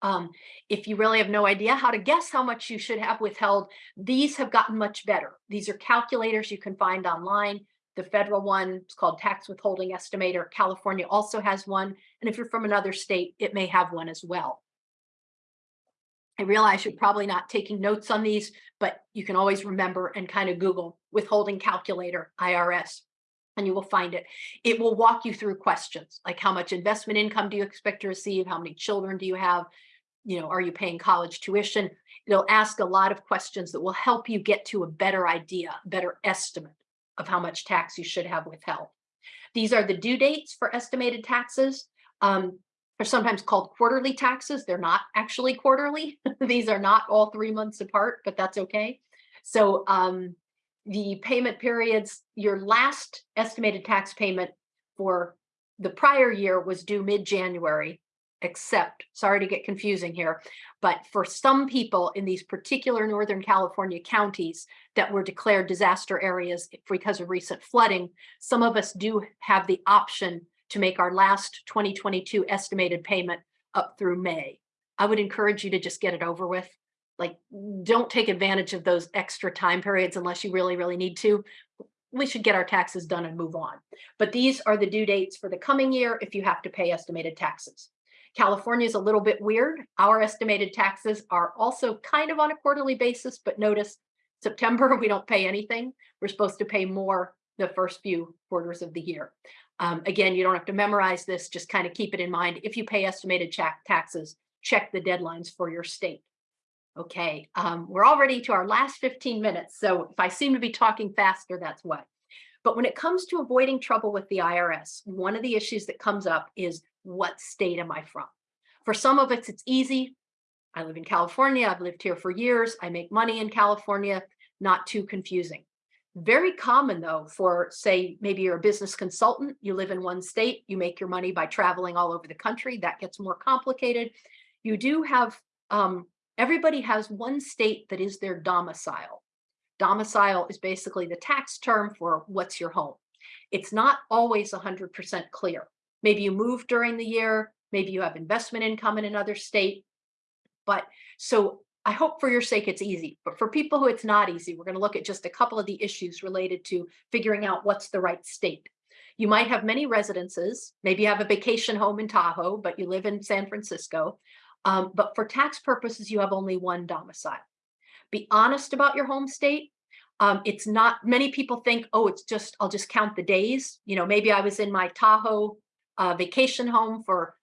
Um, if you really have no idea how to guess how much you should have withheld, these have gotten much better. These are calculators you can find online. The federal one is called Tax Withholding Estimator. California also has one. And if you're from another state, it may have one as well. I realize you're probably not taking notes on these, but you can always remember and kind of Google withholding calculator IRS and you will find it. It will walk you through questions like how much investment income do you expect to receive? How many children do you have? You know, are you paying college tuition? It'll ask a lot of questions that will help you get to a better idea, better estimate of how much tax you should have withheld. These are the due dates for estimated taxes. Um, they're sometimes called quarterly taxes. They're not actually quarterly. These are not all three months apart, but that's okay. So um, the payment periods, your last estimated tax payment for the prior year was due mid-January, except, sorry to get confusing here, but for some people in these particular Northern California counties that were declared disaster areas because of recent flooding, some of us do have the option to make our last 2022 estimated payment up through May. I would encourage you to just get it over with. Like, don't take advantage of those extra time periods unless you really, really need to. We should get our taxes done and move on. But these are the due dates for the coming year if you have to pay estimated taxes. California is a little bit weird. Our estimated taxes are also kind of on a quarterly basis, but notice September, we don't pay anything. We're supposed to pay more the first few quarters of the year. Um, again, you don't have to memorize this, just kind of keep it in mind. If you pay estimated taxes, check the deadlines for your state. Okay, um, we're already to our last 15 minutes, so if I seem to be talking faster, that's why. But when it comes to avoiding trouble with the IRS, one of the issues that comes up is what state am I from? For some of us, it's easy. I live in California. I've lived here for years. I make money in California. Not too confusing. Very common though for say, maybe you're a business consultant, you live in one state, you make your money by traveling all over the country, that gets more complicated. You do have, um, everybody has one state that is their domicile. Domicile is basically the tax term for what's your home. It's not always 100% clear. Maybe you move during the year, maybe you have investment income in another state. But so I hope for your sake it's easy, but for people who it's not easy, we're going to look at just a couple of the issues related to figuring out what's the right state. You might have many residences. Maybe you have a vacation home in Tahoe, but you live in San Francisco. Um, but for tax purposes, you have only one domicile. Be honest about your home state. Um, it's not, many people think, oh, it's just, I'll just count the days. You know, maybe I was in my Tahoe uh, vacation home for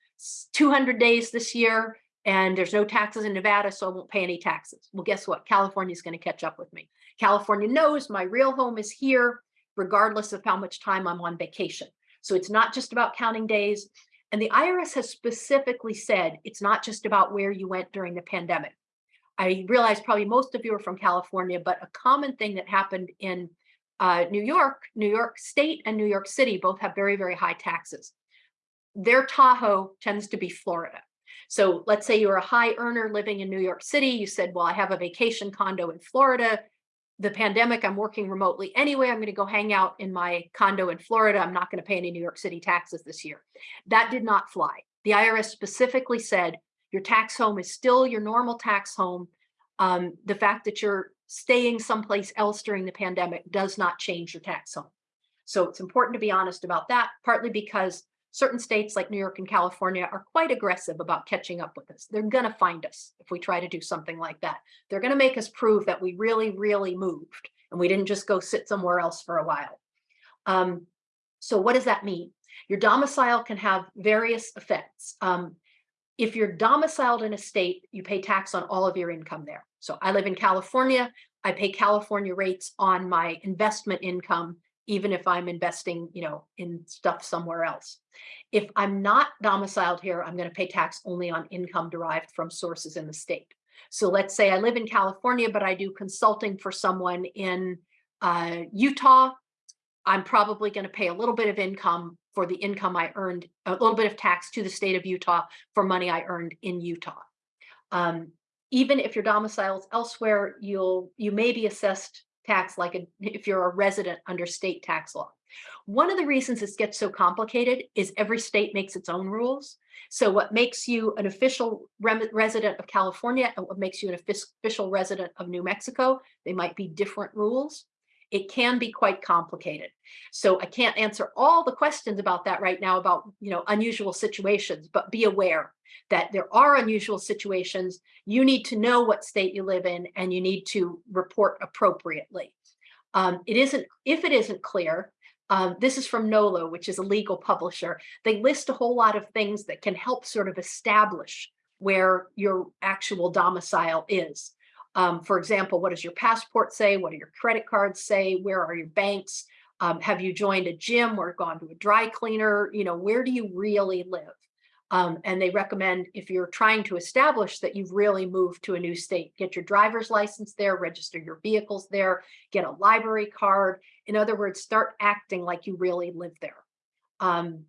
200 days this year and there's no taxes in Nevada, so I won't pay any taxes. Well, guess what? California is going to catch up with me. California knows my real home is here, regardless of how much time I'm on vacation. So it's not just about counting days. And the IRS has specifically said it's not just about where you went during the pandemic. I realize probably most of you are from California, but a common thing that happened in uh, New York, New York State and New York City both have very, very high taxes. Their Tahoe tends to be Florida. So let's say you're a high earner living in New York City. You said, well, I have a vacation condo in Florida. The pandemic, I'm working remotely anyway. I'm going to go hang out in my condo in Florida. I'm not going to pay any New York City taxes this year. That did not fly. The IRS specifically said your tax home is still your normal tax home. Um, the fact that you're staying someplace else during the pandemic does not change your tax home. So it's important to be honest about that, partly because certain states like New York and California are quite aggressive about catching up with us. They're going to find us if we try to do something like that. They're going to make us prove that we really, really moved and we didn't just go sit somewhere else for a while. Um, so what does that mean? Your domicile can have various effects. Um, if you're domiciled in a state, you pay tax on all of your income there. So I live in California. I pay California rates on my investment income even if I'm investing, you know, in stuff somewhere else. If I'm not domiciled here, I'm going to pay tax only on income derived from sources in the state. So let's say I live in California, but I do consulting for someone in uh, Utah. I'm probably going to pay a little bit of income for the income I earned, a little bit of tax to the state of Utah for money I earned in Utah. Um, even if your domicile is elsewhere, you'll you may be assessed tax like a, if you're a resident under state tax law. One of the reasons this gets so complicated is every state makes its own rules. So what makes you an official resident of California and what makes you an official resident of New Mexico, they might be different rules. It can be quite complicated. So I can't answer all the questions about that right now about, you know, unusual situations, but be aware that there are unusual situations. You need to know what state you live in and you need to report appropriately. Um, it isn't, if it isn't clear, um, this is from NOLO, which is a legal publisher. They list a whole lot of things that can help sort of establish where your actual domicile is. Um, for example, what does your passport say? What do your credit cards say? Where are your banks? Um, have you joined a gym or gone to a dry cleaner? You know, where do you really live? Um, and they recommend if you're trying to establish that you've really moved to a new state, get your driver's license there, register your vehicles there, get a library card. In other words, start acting like you really live there. Um,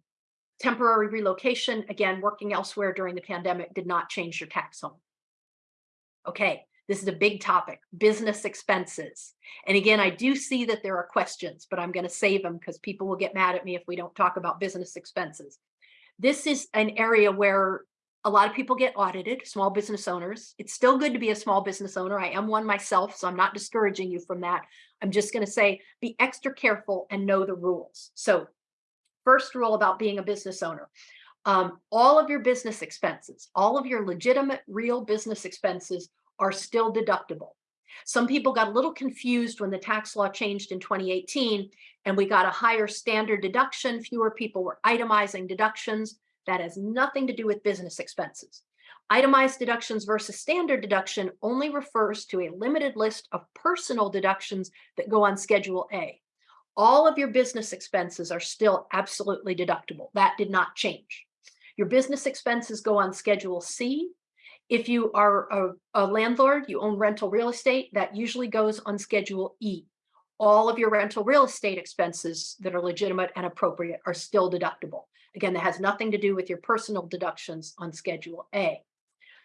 temporary relocation, again, working elsewhere during the pandemic did not change your tax home. Okay, this is a big topic, business expenses. And again, I do see that there are questions, but I'm going to save them because people will get mad at me if we don't talk about business expenses. This is an area where a lot of people get audited, small business owners. It's still good to be a small business owner. I am one myself, so I'm not discouraging you from that. I'm just going to say be extra careful and know the rules. So first rule about being a business owner. Um, all of your business expenses, all of your legitimate real business expenses are still deductible. Some people got a little confused when the tax law changed in 2018 and we got a higher standard deduction. Fewer people were itemizing deductions. That has nothing to do with business expenses. Itemized deductions versus standard deduction only refers to a limited list of personal deductions that go on Schedule A. All of your business expenses are still absolutely deductible. That did not change. Your business expenses go on Schedule C if you are a, a, landlord, you own rental real estate, that usually goes on Schedule E. All of your rental real estate expenses that are legitimate and appropriate are still deductible. Again, that has nothing to do with your personal deductions on Schedule A.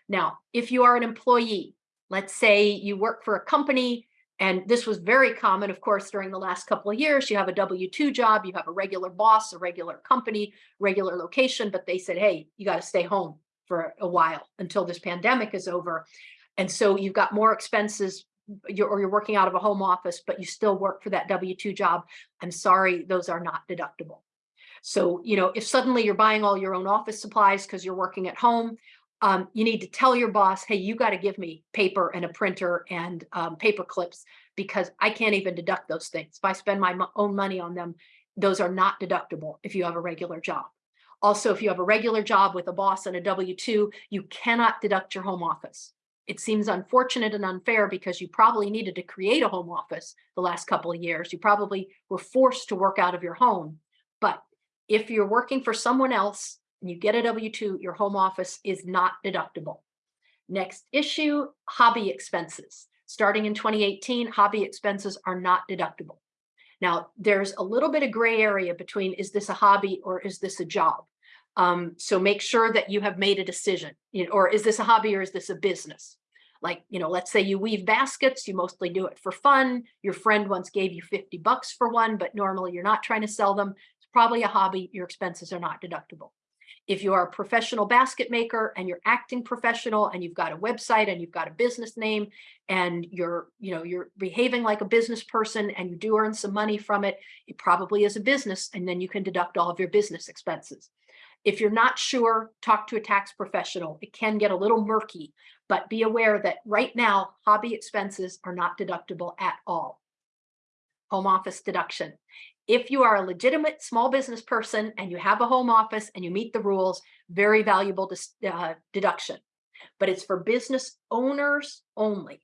Now, if you are an employee, let's say you work for a company, and this was very common, of course, during the last couple of years, you have a W-2 job, you have a regular boss, a regular company, regular location, but they said, hey, you got to stay home for a while until this pandemic is over. And so you've got more expenses you're, or you're working out of a home office, but you still work for that W-2 job. I'm sorry, those are not deductible. So, you know, if suddenly you're buying all your own office supplies because you're working at home, um, you need to tell your boss, hey, you got to give me paper and a printer and um, paper clips because I can't even deduct those things. If I spend my own money on them, those are not deductible if you have a regular job. Also, if you have a regular job with a boss and a W-2, you cannot deduct your home office. It seems unfortunate and unfair because you probably needed to create a home office the last couple of years. You probably were forced to work out of your home. But if you're working for someone else and you get a W-2, your home office is not deductible. Next issue, hobby expenses. Starting in 2018, hobby expenses are not deductible. Now, there's a little bit of gray area between is this a hobby or is this a job? Um, so make sure that you have made a decision, you know, or is this a hobby or is this a business? Like, you know, let's say you weave baskets, you mostly do it for fun. Your friend once gave you 50 bucks for one, but normally you're not trying to sell them. It's probably a hobby. Your expenses are not deductible. If you are a professional basket maker and you're acting professional and you've got a website and you've got a business name and you're, you know, you're behaving like a business person and you do earn some money from it, it probably is a business and then you can deduct all of your business expenses. If you're not sure, talk to a tax professional. It can get a little murky, but be aware that right now, hobby expenses are not deductible at all. Home office deduction. If you are a legitimate small business person and you have a home office and you meet the rules, very valuable uh, deduction. But it's for business owners only,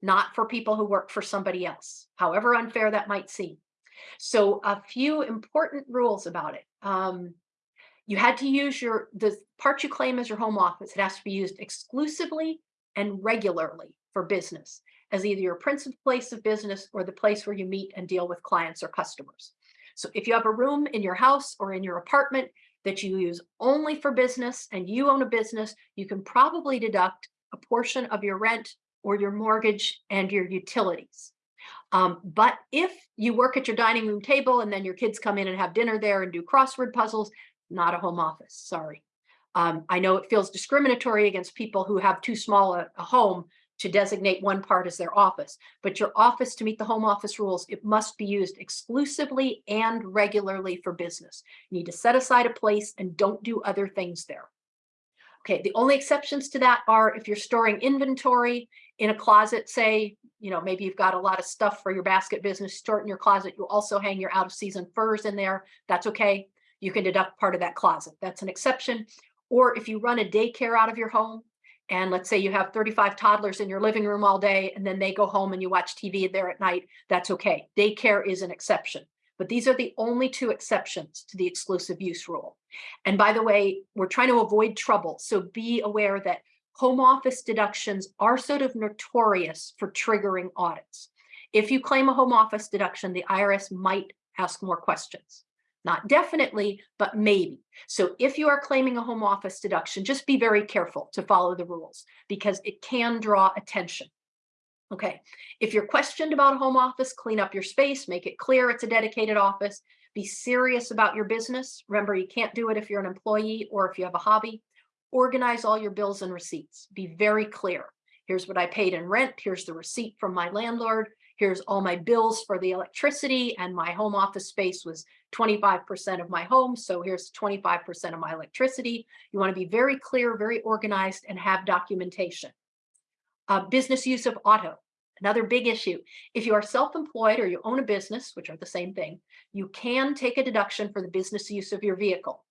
not for people who work for somebody else, however unfair that might seem. So a few important rules about it. Um, you had to use your, the part you claim as your home office, it has to be used exclusively and regularly for business as either your principal place of business or the place where you meet and deal with clients or customers. So if you have a room in your house or in your apartment that you use only for business and you own a business, you can probably deduct a portion of your rent or your mortgage and your utilities. Um, but if you work at your dining room table and then your kids come in and have dinner there and do crossword puzzles, not a home office, sorry. Um, I know it feels discriminatory against people who have too small a, a home to designate one part as their office, but your office to meet the home office rules, it must be used exclusively and regularly for business. You need to set aside a place and don't do other things there. Okay, the only exceptions to that are if you're storing inventory in a closet, say, you know, maybe you've got a lot of stuff for your basket business, store it in your closet. You also hang your out of season furs in there. That's okay. You can deduct part of that closet. That's an exception. Or if you run a daycare out of your home, and let's say you have 35 toddlers in your living room all day, and then they go home and you watch TV there at night, that's okay. Daycare is an exception. But these are the only two exceptions to the exclusive use rule. And by the way, we're trying to avoid trouble. So be aware that home office deductions are sort of notorious for triggering audits. If you claim a home office deduction, the IRS might ask more questions. Not definitely, but maybe. So if you are claiming a home office deduction, just be very careful to follow the rules because it can draw attention. Okay, if you're questioned about a home office, clean up your space, make it clear it's a dedicated office, be serious about your business. Remember, you can't do it if you're an employee or if you have a hobby. Organize all your bills and receipts. Be very clear. Here's what I paid in rent. Here's the receipt from my landlord here's all my bills for the electricity and my home office space was 25% of my home. So here's 25% of my electricity. You want to be very clear, very organized and have documentation. Uh, business use of auto, another big issue. If you are self-employed or you own a business, which are the same thing, you can take a deduction for the business use of your vehicle.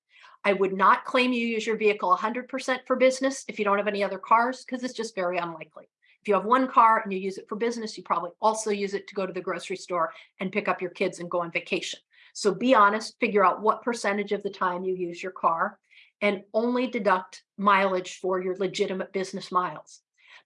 I would not claim you use your vehicle 100% for business if you don't have any other cars because it's just very unlikely. If you have one car and you use it for business, you probably also use it to go to the grocery store and pick up your kids and go on vacation. So be honest, figure out what percentage of the time you use your car and only deduct mileage for your legitimate business miles.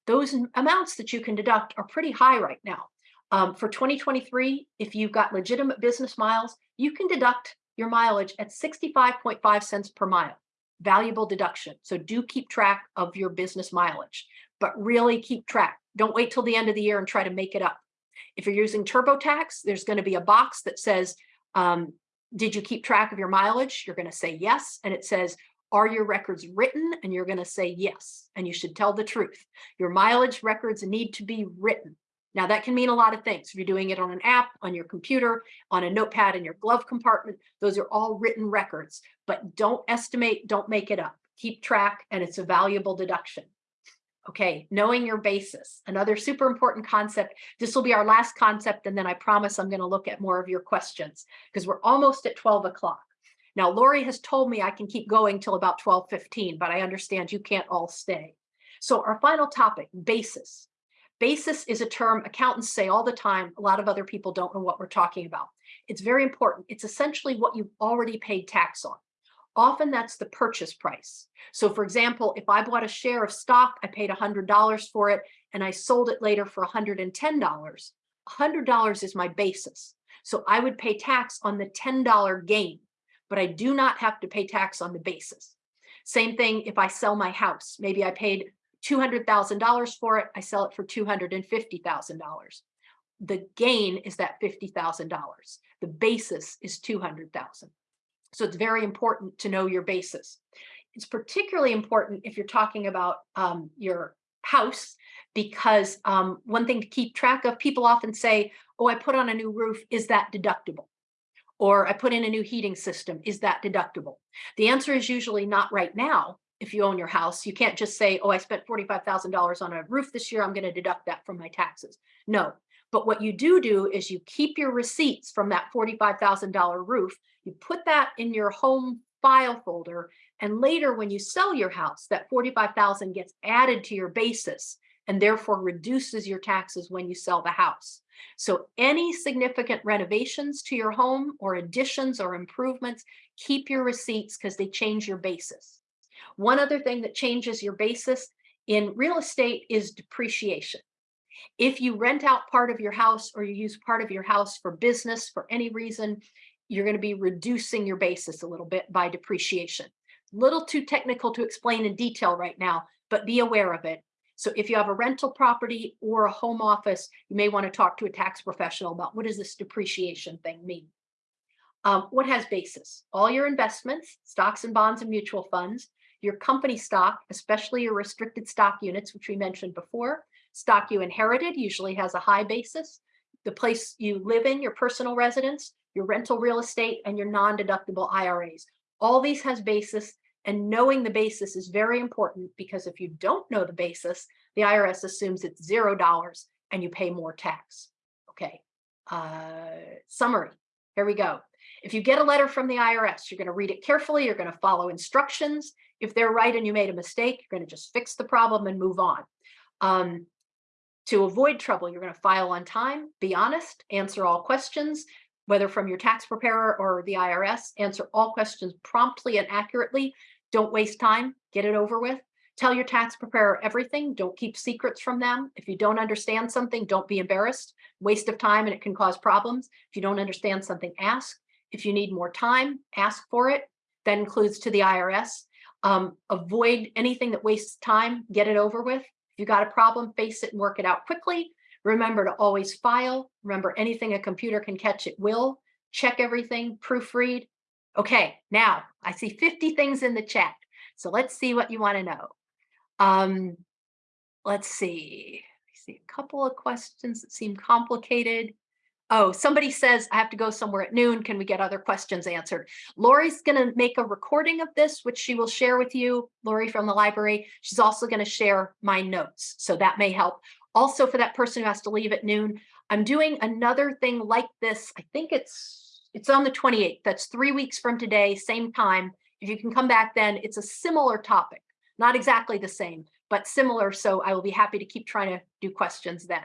Those amounts that you can deduct are pretty high right now. Um, for 2023, if you've got legitimate business miles, you can deduct your mileage at 65.5 cents per mile. Valuable deduction. So do keep track of your business mileage but really keep track. Don't wait till the end of the year and try to make it up. If you're using TurboTax, there's going to be a box that says, um, did you keep track of your mileage? You're going to say yes. And it says, are your records written? And you're going to say yes. And you should tell the truth. Your mileage records need to be written. Now that can mean a lot of things. If you're doing it on an app, on your computer, on a notepad in your glove compartment, those are all written records, but don't estimate, don't make it up. Keep track and it's a valuable deduction. Okay, knowing your basis, another super important concept. This will be our last concept, and then I promise I'm going to look at more of your questions because we're almost at 12 o'clock. Now, Lori has told me I can keep going till about 12:15, but I understand you can't all stay. So our final topic, basis. Basis is a term accountants say all the time. A lot of other people don't know what we're talking about. It's very important. It's essentially what you've already paid tax on. Often that's the purchase price. So for example, if I bought a share of stock, I paid $100 for it and I sold it later for $110, $100 is my basis. So I would pay tax on the $10 gain, but I do not have to pay tax on the basis. Same thing if I sell my house. Maybe I paid $200,000 for it. I sell it for $250,000. The gain is that $50,000. The basis is 200,000. So it's very important to know your basis. It's particularly important if you're talking about um, your house, because um, one thing to keep track of, people often say, oh, I put on a new roof, is that deductible? Or I put in a new heating system, is that deductible? The answer is usually not right now. If you own your house, you can't just say, oh, I spent $45,000 on a roof this year, I'm gonna deduct that from my taxes. No, but what you do do is you keep your receipts from that $45,000 roof, you put that in your home file folder, and later when you sell your house, that 45,000 gets added to your basis and therefore reduces your taxes when you sell the house. So any significant renovations to your home or additions or improvements, keep your receipts because they change your basis. One other thing that changes your basis in real estate is depreciation. If you rent out part of your house or you use part of your house for business for any reason, you're going to be reducing your basis a little bit by depreciation. Little too technical to explain in detail right now, but be aware of it. So if you have a rental property or a home office, you may want to talk to a tax professional about what does this depreciation thing mean? Um, what has basis? All your investments, stocks and bonds and mutual funds, your company stock, especially your restricted stock units, which we mentioned before, stock you inherited usually has a high basis, the place you live in, your personal residence, your rental real estate, and your non-deductible IRAs. All these has basis and knowing the basis is very important because if you don't know the basis, the IRS assumes it's zero dollars and you pay more tax. Okay, uh, summary, here we go. If you get a letter from the IRS, you're going to read it carefully. You're going to follow instructions. If they're right and you made a mistake, you're going to just fix the problem and move on. Um, to avoid trouble, you're going to file on time, be honest, answer all questions, whether from your tax preparer or the IRS, answer all questions promptly and accurately. Don't waste time, get it over with. Tell your tax preparer everything. Don't keep secrets from them. If you don't understand something, don't be embarrassed. Waste of time and it can cause problems. If you don't understand something, ask. If you need more time, ask for it. That includes to the IRS. Um, avoid anything that wastes time, get it over with. If you got a problem, face it and work it out quickly. Remember to always file. Remember anything a computer can catch, it will. Check everything, proofread. Okay, now I see 50 things in the chat. So let's see what you want to know. Um, let's see. I see a couple of questions that seem complicated. Oh, somebody says I have to go somewhere at noon. Can we get other questions answered? Lori's going to make a recording of this, which she will share with you, Lori from the library. She's also going to share my notes, so that may help. Also, for that person who has to leave at noon, I'm doing another thing like this. I think it's it's on the 28th. That's three weeks from today, same time. If you can come back then, it's a similar topic, not exactly the same, but similar. So I will be happy to keep trying to do questions then.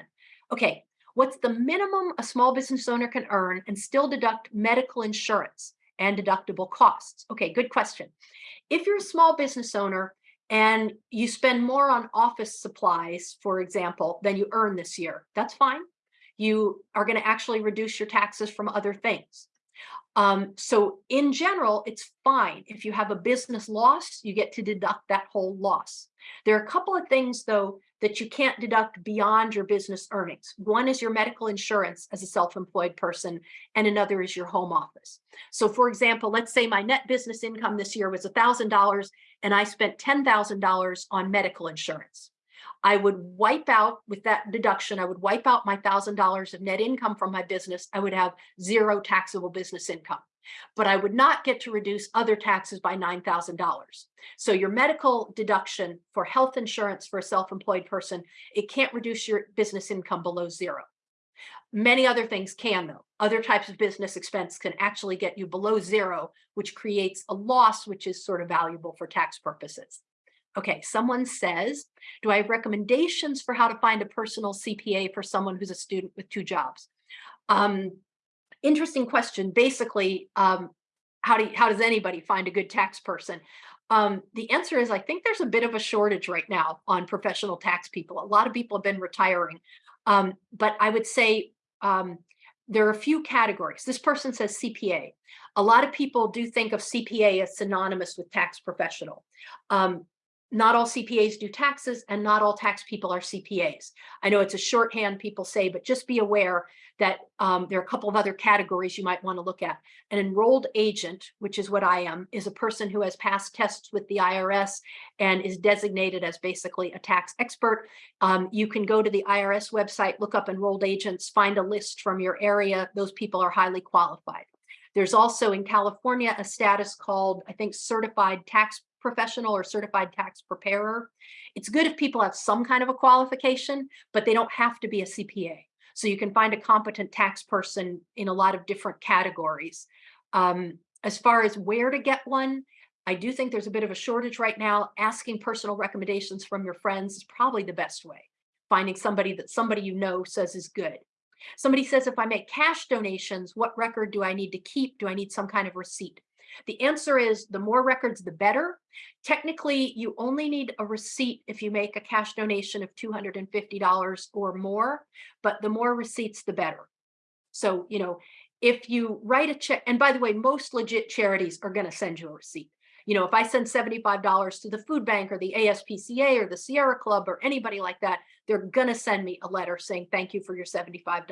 Okay, What's the minimum a small business owner can earn and still deduct medical insurance and deductible costs? Okay, good question. If you're a small business owner and you spend more on office supplies, for example, than you earn this year, that's fine. You are going to actually reduce your taxes from other things. Um, so in general, it's fine. If you have a business loss, you get to deduct that whole loss. There are a couple of things, though, that you can't deduct beyond your business earnings. One is your medical insurance as a self-employed person, and another is your home office. So for example, let's say my net business income this year was $1,000 and I spent $10,000 on medical insurance. I would wipe out with that deduction, I would wipe out my $1,000 of net income from my business. I would have zero taxable business income but I would not get to reduce other taxes by $9,000. So your medical deduction for health insurance for a self-employed person, it can't reduce your business income below zero. Many other things can though. Other types of business expense can actually get you below zero, which creates a loss, which is sort of valuable for tax purposes. Okay, someone says, do I have recommendations for how to find a personal CPA for someone who's a student with two jobs? Um, interesting question. Basically, um, how do you, how does anybody find a good tax person? Um, the answer is I think there's a bit of a shortage right now on professional tax people. A lot of people have been retiring, um, but I would say um, there are a few categories. This person says CPA. A lot of people do think of CPA as synonymous with tax professional. Um, not all CPAs do taxes and not all tax people are CPAs. I know it's a shorthand people say, but just be aware that um, there are a couple of other categories you might want to look at. An enrolled agent, which is what I am, is a person who has passed tests with the IRS and is designated as basically a tax expert. Um, you can go to the IRS website, look up enrolled agents, find a list from your area. Those people are highly qualified. There's also in California a status called, I think, certified tax professional or certified tax preparer. It's good if people have some kind of a qualification, but they don't have to be a CPA. So you can find a competent tax person in a lot of different categories. Um, as far as where to get one, I do think there's a bit of a shortage right now. Asking personal recommendations from your friends is probably the best way. Finding somebody that somebody you know says is good. Somebody says, if I make cash donations, what record do I need to keep? Do I need some kind of receipt? The answer is the more records, the better. Technically, you only need a receipt if you make a cash donation of $250 or more, but the more receipts, the better. So, you know, if you write a check, and by the way, most legit charities are going to send you a receipt. You know, if I send $75 to the food bank or the ASPCA or the Sierra Club or anybody like that, they're going to send me a letter saying, thank you for your $75.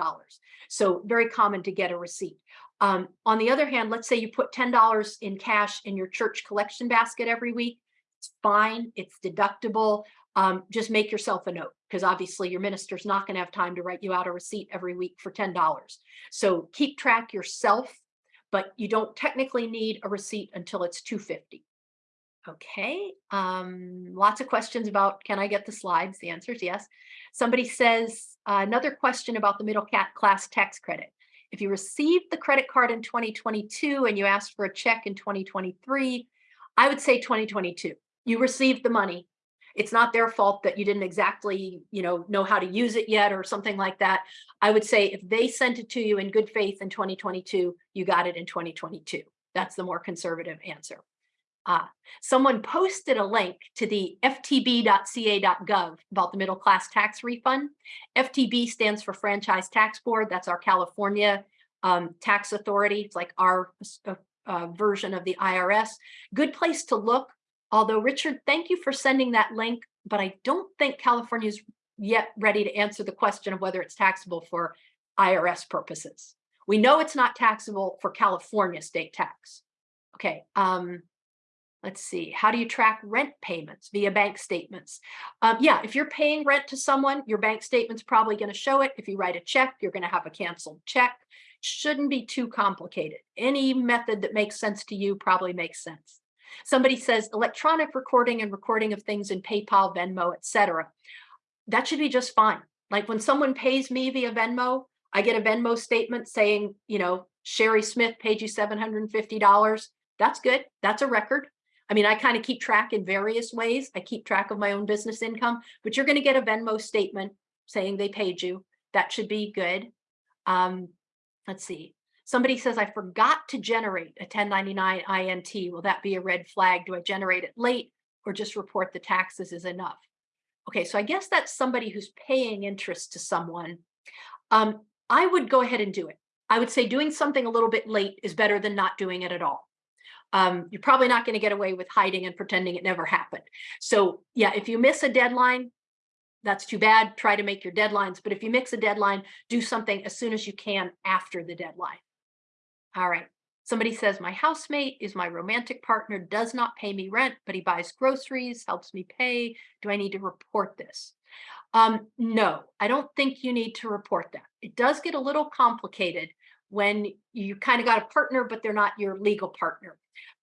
So very common to get a receipt. Um, on the other hand, let's say you put $10 in cash in your church collection basket every week. It's fine. It's deductible. Um, just make yourself a note because obviously your minister's not going to have time to write you out a receipt every week for $10. So keep track yourself, but you don't technically need a receipt until it's 250. Okay, um, lots of questions about, can I get the slides? The answer is yes. Somebody says, uh, another question about the middle class tax credit. If you received the credit card in 2022 and you asked for a check in 2023, I would say 2022. You received the money. It's not their fault that you didn't exactly, you know, know how to use it yet or something like that. I would say if they sent it to you in good faith in 2022, you got it in 2022. That's the more conservative answer. Uh, someone posted a link to the ftb.ca.gov about the middle class tax refund. FTB stands for Franchise Tax Board. That's our California um, tax authority. It's like our uh, uh, version of the IRS. Good place to look. Although, Richard, thank you for sending that link, but I don't think California is yet ready to answer the question of whether it's taxable for IRS purposes. We know it's not taxable for California state tax. Okay, um, let's see, how do you track rent payments via bank statements? Um, yeah, if you're paying rent to someone, your bank statement's probably going to show it. If you write a check, you're going to have a canceled check. Shouldn't be too complicated. Any method that makes sense to you probably makes sense. Somebody says electronic recording and recording of things in PayPal, Venmo, etc. That should be just fine. Like when someone pays me via Venmo, I get a Venmo statement saying, you know, Sherry Smith paid you $750. That's good. That's a record. I mean, I kind of keep track in various ways. I keep track of my own business income, but you're going to get a Venmo statement saying they paid you. That should be good. Um, let's see. Somebody says, I forgot to generate a 1099 INT. Will that be a red flag? Do I generate it late or just report the taxes is enough? Okay, so I guess that's somebody who's paying interest to someone. Um, I would go ahead and do it. I would say doing something a little bit late is better than not doing it at all um, you're probably not going to get away with hiding and pretending it never happened. So yeah, if you miss a deadline, that's too bad. Try to make your deadlines. But if you mix a deadline, do something as soon as you can after the deadline. All right. Somebody says, my housemate is my romantic partner, does not pay me rent, but he buys groceries, helps me pay. Do I need to report this? Um, no, I don't think you need to report that. It does get a little complicated when you kind of got a partner, but they're not your legal partner.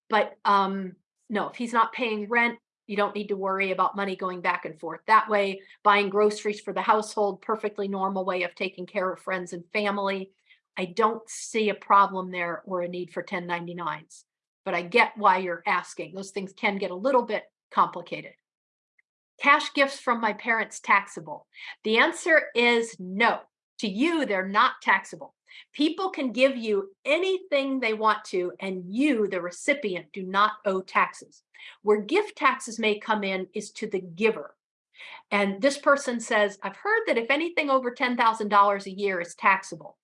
But um, no, if he's not paying rent, you don't need to worry about money going back and forth that way. Buying groceries for the household, perfectly normal way of taking care of friends and family. I don't see a problem there or a need for 1099s, but I get why you're asking. Those things can get a little bit complicated. Cash gifts from my parents taxable? The answer is no. To you, they're not taxable. People can give you anything they want to, and you, the recipient, do not owe taxes. Where gift taxes may come in is to the giver. And this person says, I've heard that if anything over $10,000 a year is taxable,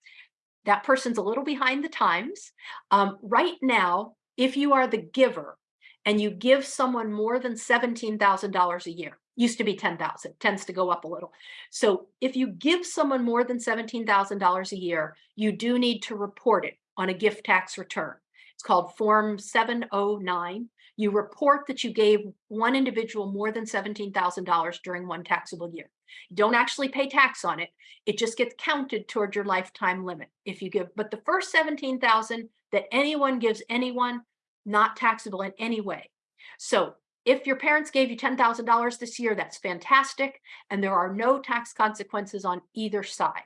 that person's a little behind the times. Um, right now, if you are the giver and you give someone more than $17,000 a year, used to be 10,000, tends to go up a little. So if you give someone more than $17,000 a year, you do need to report it on a gift tax return. It's called Form 709. You report that you gave one individual more than $17,000 during one taxable year. Don't actually pay tax on it. It just gets counted toward your lifetime limit. If you give, but the first 17,000 that anyone gives anyone, not taxable in any way. So if your parents gave you $10,000 this year, that's fantastic. And there are no tax consequences on either side.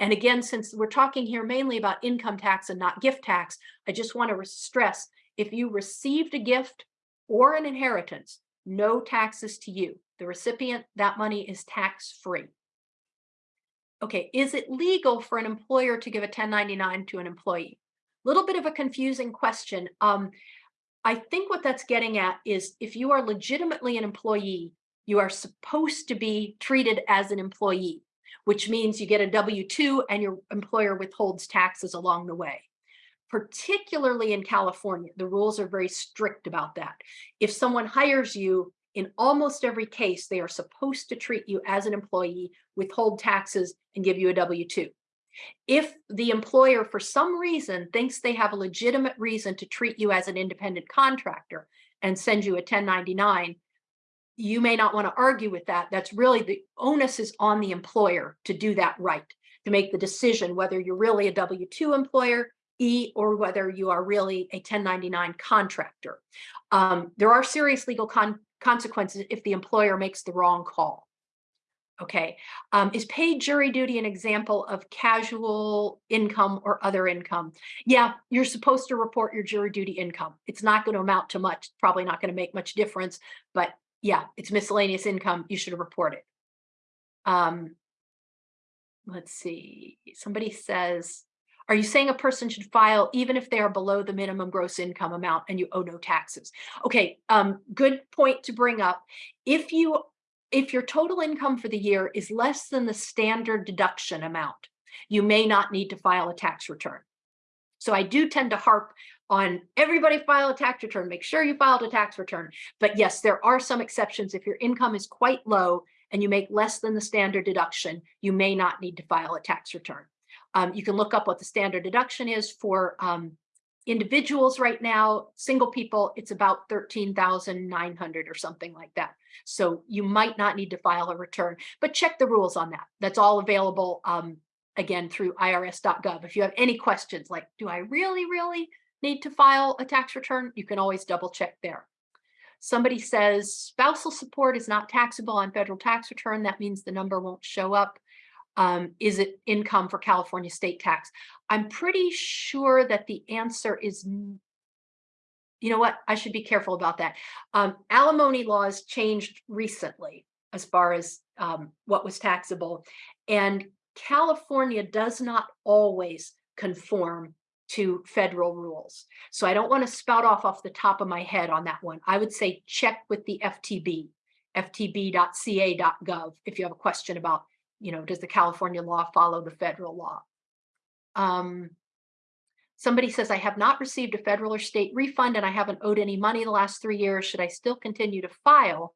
And again, since we're talking here mainly about income tax and not gift tax, I just want to stress, if you received a gift or an inheritance, no taxes to you. The recipient, that money is tax free. Okay, is it legal for an employer to give a 1099 to an employee? Little bit of a confusing question. Um, I think what that's getting at is if you are legitimately an employee, you are supposed to be treated as an employee, which means you get a W-2 and your employer withholds taxes along the way. particularly in California, the rules are very strict about that. If someone hires you, in almost every case, they are supposed to treat you as an employee, withhold taxes, and give you a W-2. If the employer, for some reason, thinks they have a legitimate reason to treat you as an independent contractor and send you a 1099, you may not want to argue with that. That's really the onus is on the employer to do that right, to make the decision whether you're really a W-2 employer E or whether you are really a 1099 contractor. Um, there are serious legal con consequences if the employer makes the wrong call. Okay, um, is paid jury duty an example of casual income or other income? Yeah, you're supposed to report your jury duty income. It's not going to amount to much, probably not going to make much difference, but yeah, it's miscellaneous income. You should report it. Um, let's see, somebody says, are you saying a person should file even if they are below the minimum gross income amount and you owe no taxes? Okay, um, good point to bring up. If you if your total income for the year is less than the standard deduction amount, you may not need to file a tax return. So I do tend to harp on everybody file a tax return, make sure you filed a tax return. But yes, there are some exceptions. If your income is quite low and you make less than the standard deduction, you may not need to file a tax return. Um, you can look up what the standard deduction is for um, individuals right now, single people, it's about 13,900 or something like that. So you might not need to file a return, but check the rules on that. That's all available, um, again, through irs.gov. If you have any questions like, do I really, really need to file a tax return? You can always double check there. Somebody says spousal support is not taxable on federal tax return. That means the number won't show up um, is it income for California state tax? I'm pretty sure that the answer is, you know what, I should be careful about that. Um, alimony laws changed recently as far as um, what was taxable. And California does not always conform to federal rules. So I don't want to spout off off the top of my head on that one. I would say check with the FTB, ftb.ca.gov if you have a question about you know, does the California law follow the federal law? Um, somebody says, I have not received a federal or state refund and I haven't owed any money the last three years. Should I still continue to file?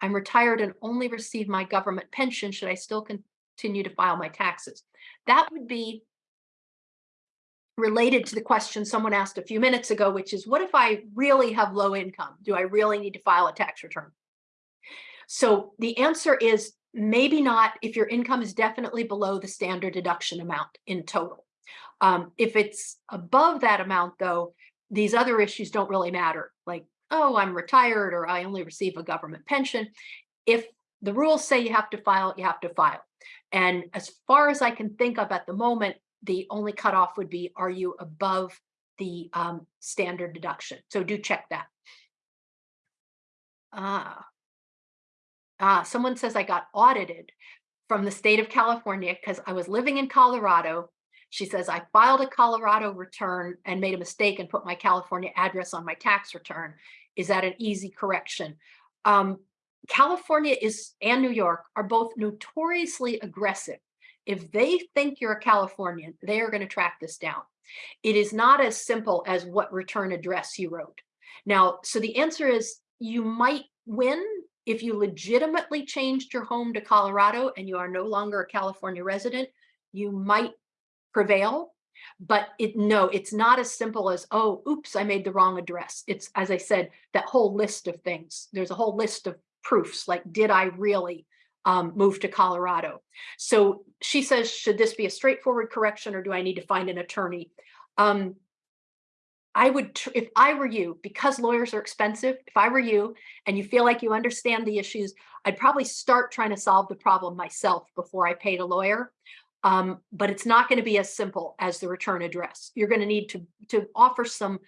I'm retired and only receive my government pension. Should I still continue to file my taxes? That would be related to the question someone asked a few minutes ago, which is, what if I really have low income? Do I really need to file a tax return? So the answer is maybe not if your income is definitely below the standard deduction amount in total. Um, if it's above that amount, though, these other issues don't really matter. Like, oh, I'm retired or I only receive a government pension. If the rules say you have to file, you have to file. And as far as I can think of at the moment, the only cutoff would be, are you above the um, standard deduction? So do check that. Ah, Ah, someone says I got audited from the state of California because I was living in Colorado. She says I filed a Colorado return and made a mistake and put my California address on my tax return. Is that an easy correction? Um, California is and New York are both notoriously aggressive. If they think you're a Californian, they are going to track this down. It is not as simple as what return address you wrote. Now, so the answer is you might win if you legitimately changed your home to Colorado and you are no longer a California resident, you might prevail. But it no, it's not as simple as, oh, oops, I made the wrong address. It's, as I said, that whole list of things. There's a whole list of proofs, like, did I really um, move to Colorado? So she says, should this be a straightforward correction or do I need to find an attorney? Um, I would, if I were you, because lawyers are expensive, if I were you and you feel like you understand the issues, I'd probably start trying to solve the problem myself before I paid a lawyer. Um, but it's not going to be as simple as the return address. You're going to need to, to offer some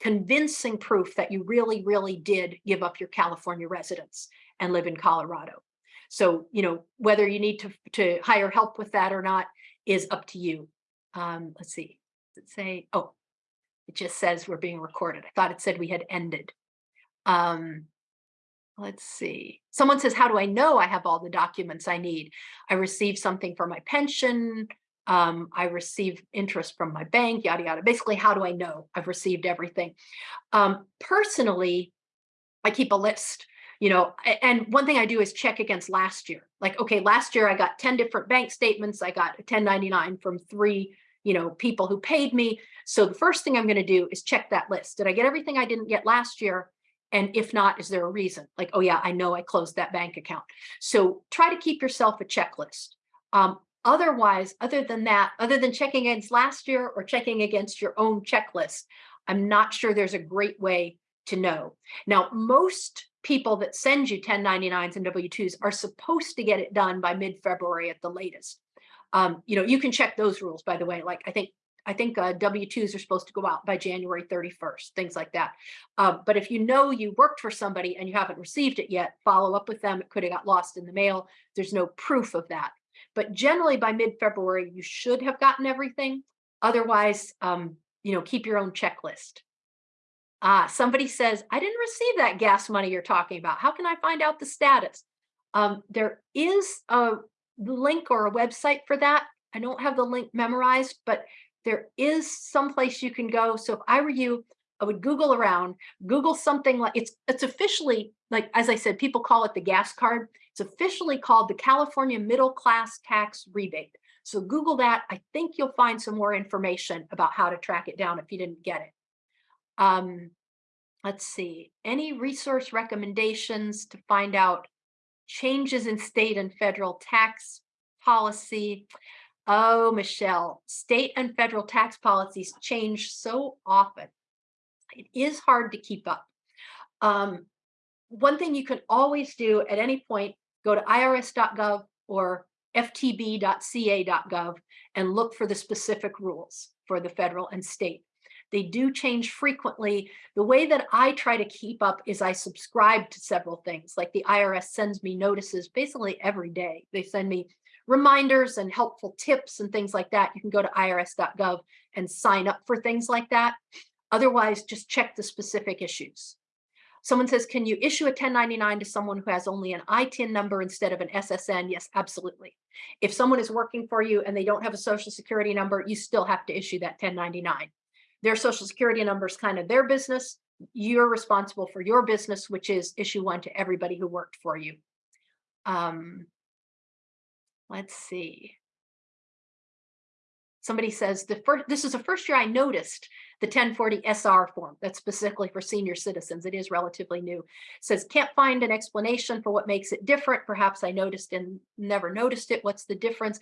convincing proof that you really, really did give up your California residence and live in Colorado. So, you know, whether you need to, to hire help with that or not is up to you. Um, let's see, let's say, oh, it just says we're being recorded. I thought it said we had ended. Um, let's see. Someone says, how do I know I have all the documents I need? I received something for my pension. Um, I receive interest from my bank, yada, yada. Basically, how do I know I've received everything? Um, personally, I keep a list, you know, and one thing I do is check against last year. Like, okay, last year I got 10 different bank statements. I got a 1099 from three, you know, people who paid me. So the first thing I'm going to do is check that list. Did I get everything I didn't get last year? And if not, is there a reason? Like, oh yeah, I know I closed that bank account. So try to keep yourself a checklist. Um, otherwise, other than that, other than checking against last year or checking against your own checklist, I'm not sure there's a great way to know. Now, most people that send you 1099s and W-2s are supposed to get it done by mid-February at the latest. Um, you know, you can check those rules, by the way. Like I think I think uh, W-2s are supposed to go out by January 31st, things like that. Uh, but if you know you worked for somebody and you haven't received it yet, follow up with them. It could have got lost in the mail. There's no proof of that. But generally by mid-February, you should have gotten everything. Otherwise, um, you know, keep your own checklist. Ah, somebody says, I didn't receive that gas money you're talking about. How can I find out the status? Um, there is a link or a website for that. I don't have the link memorized, but there is some place you can go. So if I were you, I would Google around, Google something like it's it's officially like as I said, people call it the gas card. It's officially called the California Middle Class Tax Rebate. So Google that. I think you'll find some more information about how to track it down if you didn't get it. Um, let's see, any resource recommendations to find out changes in state and federal tax policy. Oh, Michelle, state and federal tax policies change so often. It is hard to keep up. Um, one thing you can always do at any point, go to irs.gov or ftb.ca.gov and look for the specific rules for the federal and state. They do change frequently. The way that I try to keep up is I subscribe to several things, like the IRS sends me notices basically every day. They send me reminders and helpful tips and things like that. You can go to irs.gov and sign up for things like that. Otherwise, just check the specific issues. Someone says, can you issue a 1099 to someone who has only an ITIN number instead of an SSN? Yes, absolutely. If someone is working for you and they don't have a social security number, you still have to issue that 1099 their social security number is kind of their business. You're responsible for your business, which is issue one to everybody who worked for you. Um, let's see. Somebody says the first, this is the first year I noticed the 1040 SR form that's specifically for senior citizens. It is relatively new. It says can't find an explanation for what makes it different. Perhaps I noticed and never noticed it. What's the difference?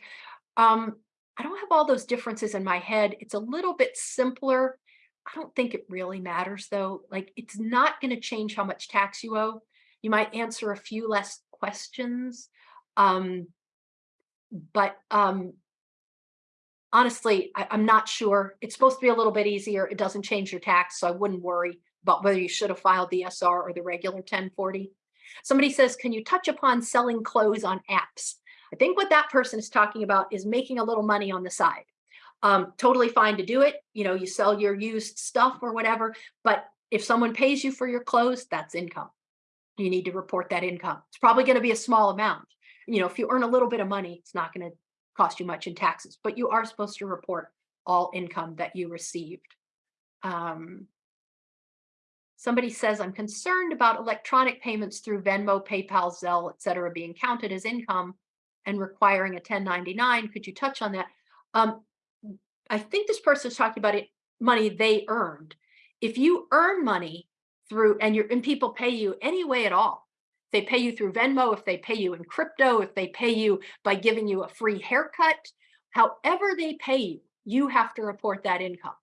Um, I don't have all those differences in my head. It's a little bit simpler. I don't think it really matters though. Like it's not going to change how much tax you owe. You might answer a few less questions. Um, but um, honestly, I, am not sure. It's supposed to be a little bit easier. It doesn't change your tax, so I wouldn't worry about whether you should have filed the SR or the regular 1040. Somebody says, can you touch upon selling clothes on apps? I think what that person is talking about is making a little money on the side. Um, totally fine to do it. You know, you sell your used stuff or whatever, but if someone pays you for your clothes, that's income. You need to report that income. It's probably going to be a small amount. You know, if you earn a little bit of money, it's not going to cost you much in taxes, but you are supposed to report all income that you received. Um, somebody says, I'm concerned about electronic payments through Venmo, PayPal, Zelle, et cetera, being counted as income and requiring a 1099. Could you touch on that? Um, I think this person is talking about it, money they earned. If you earn money through and you're and people pay you any way at all, they pay you through Venmo, if they pay you in crypto, if they pay you by giving you a free haircut, however they pay you, you have to report that income.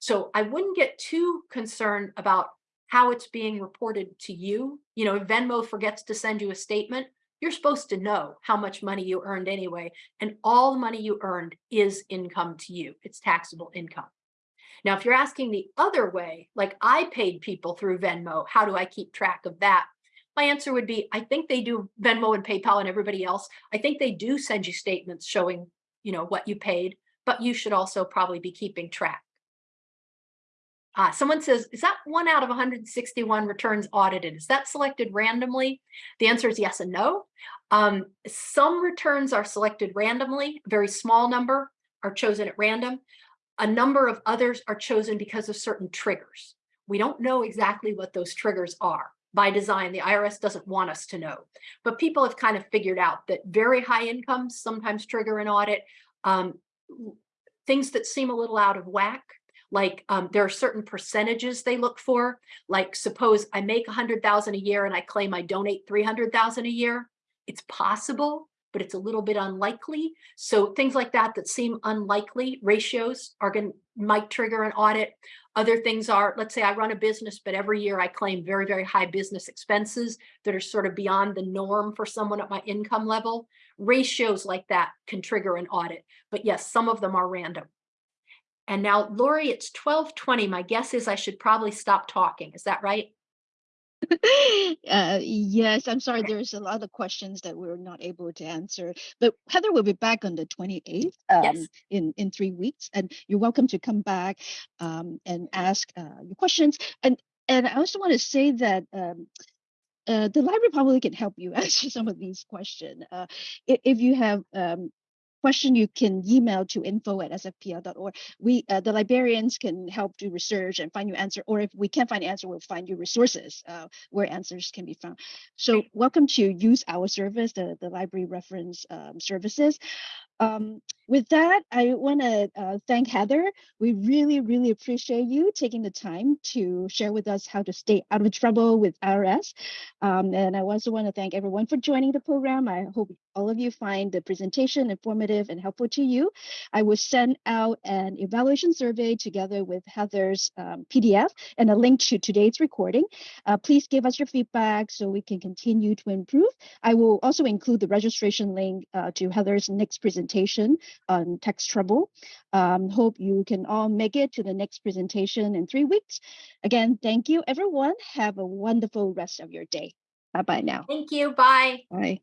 So I wouldn't get too concerned about how it's being reported to you. You know, if Venmo forgets to send you a statement, you're supposed to know how much money you earned anyway, and all the money you earned is income to you. It's taxable income. Now, if you're asking the other way, like I paid people through Venmo, how do I keep track of that? My answer would be, I think they do Venmo and PayPal and everybody else. I think they do send you statements showing, you know, what you paid, but you should also probably be keeping track. Uh, someone says, is that one out of 161 returns audited? Is that selected randomly? The answer is yes and no. Um, some returns are selected randomly, a very small number. are chosen at random. A number of others are chosen because of certain triggers. We don't know exactly what those triggers are by design. The IRS doesn't want us to know, but people have kind of figured out that very high incomes sometimes trigger an audit. Um, things that seem a little out of whack, like um, there are certain percentages they look for. Like suppose I make hundred thousand a year and I claim I donate 300,000 a year. It's possible, but it's a little bit unlikely. So things like that that seem unlikely ratios are going might trigger an audit. Other things are, let's say I run a business, but every year I claim very, very high business expenses that are sort of beyond the norm for someone at my income level. Ratios like that can trigger an audit. But yes, some of them are random. And now, Lori, it's 1220. My guess is I should probably stop talking. Is that right? uh, yes, I'm sorry. There's a lot of questions that we're not able to answer, but Heather will be back on the 28th um, Yes. in in three weeks, and you're welcome to come back um, and ask uh, your questions. And and I also want to say that. Um, uh, the library probably can help you answer some of these questions. Uh, if you have um, question, you can email to info at sfpl.org. We, uh, the librarians can help do research and find you answer, or if we can't find the answer, we'll find you resources uh, where answers can be found. So welcome to use our service, the, the library reference um, services. Um, with that, I want to uh, thank Heather. We really, really appreciate you taking the time to share with us how to stay out of trouble with IRS. Um, and I also want to thank everyone for joining the program. I hope all of you find the presentation informative and helpful to you. I will send out an evaluation survey together with Heather's um, PDF and a link to today's recording. Uh, please give us your feedback so we can continue to improve. I will also include the registration link uh, to Heather's next presentation on tax trouble. Um, hope you can all make it to the next presentation in three weeks. Again, thank you, everyone. Have a wonderful rest of your day. Bye bye now. Thank you. Bye. Bye.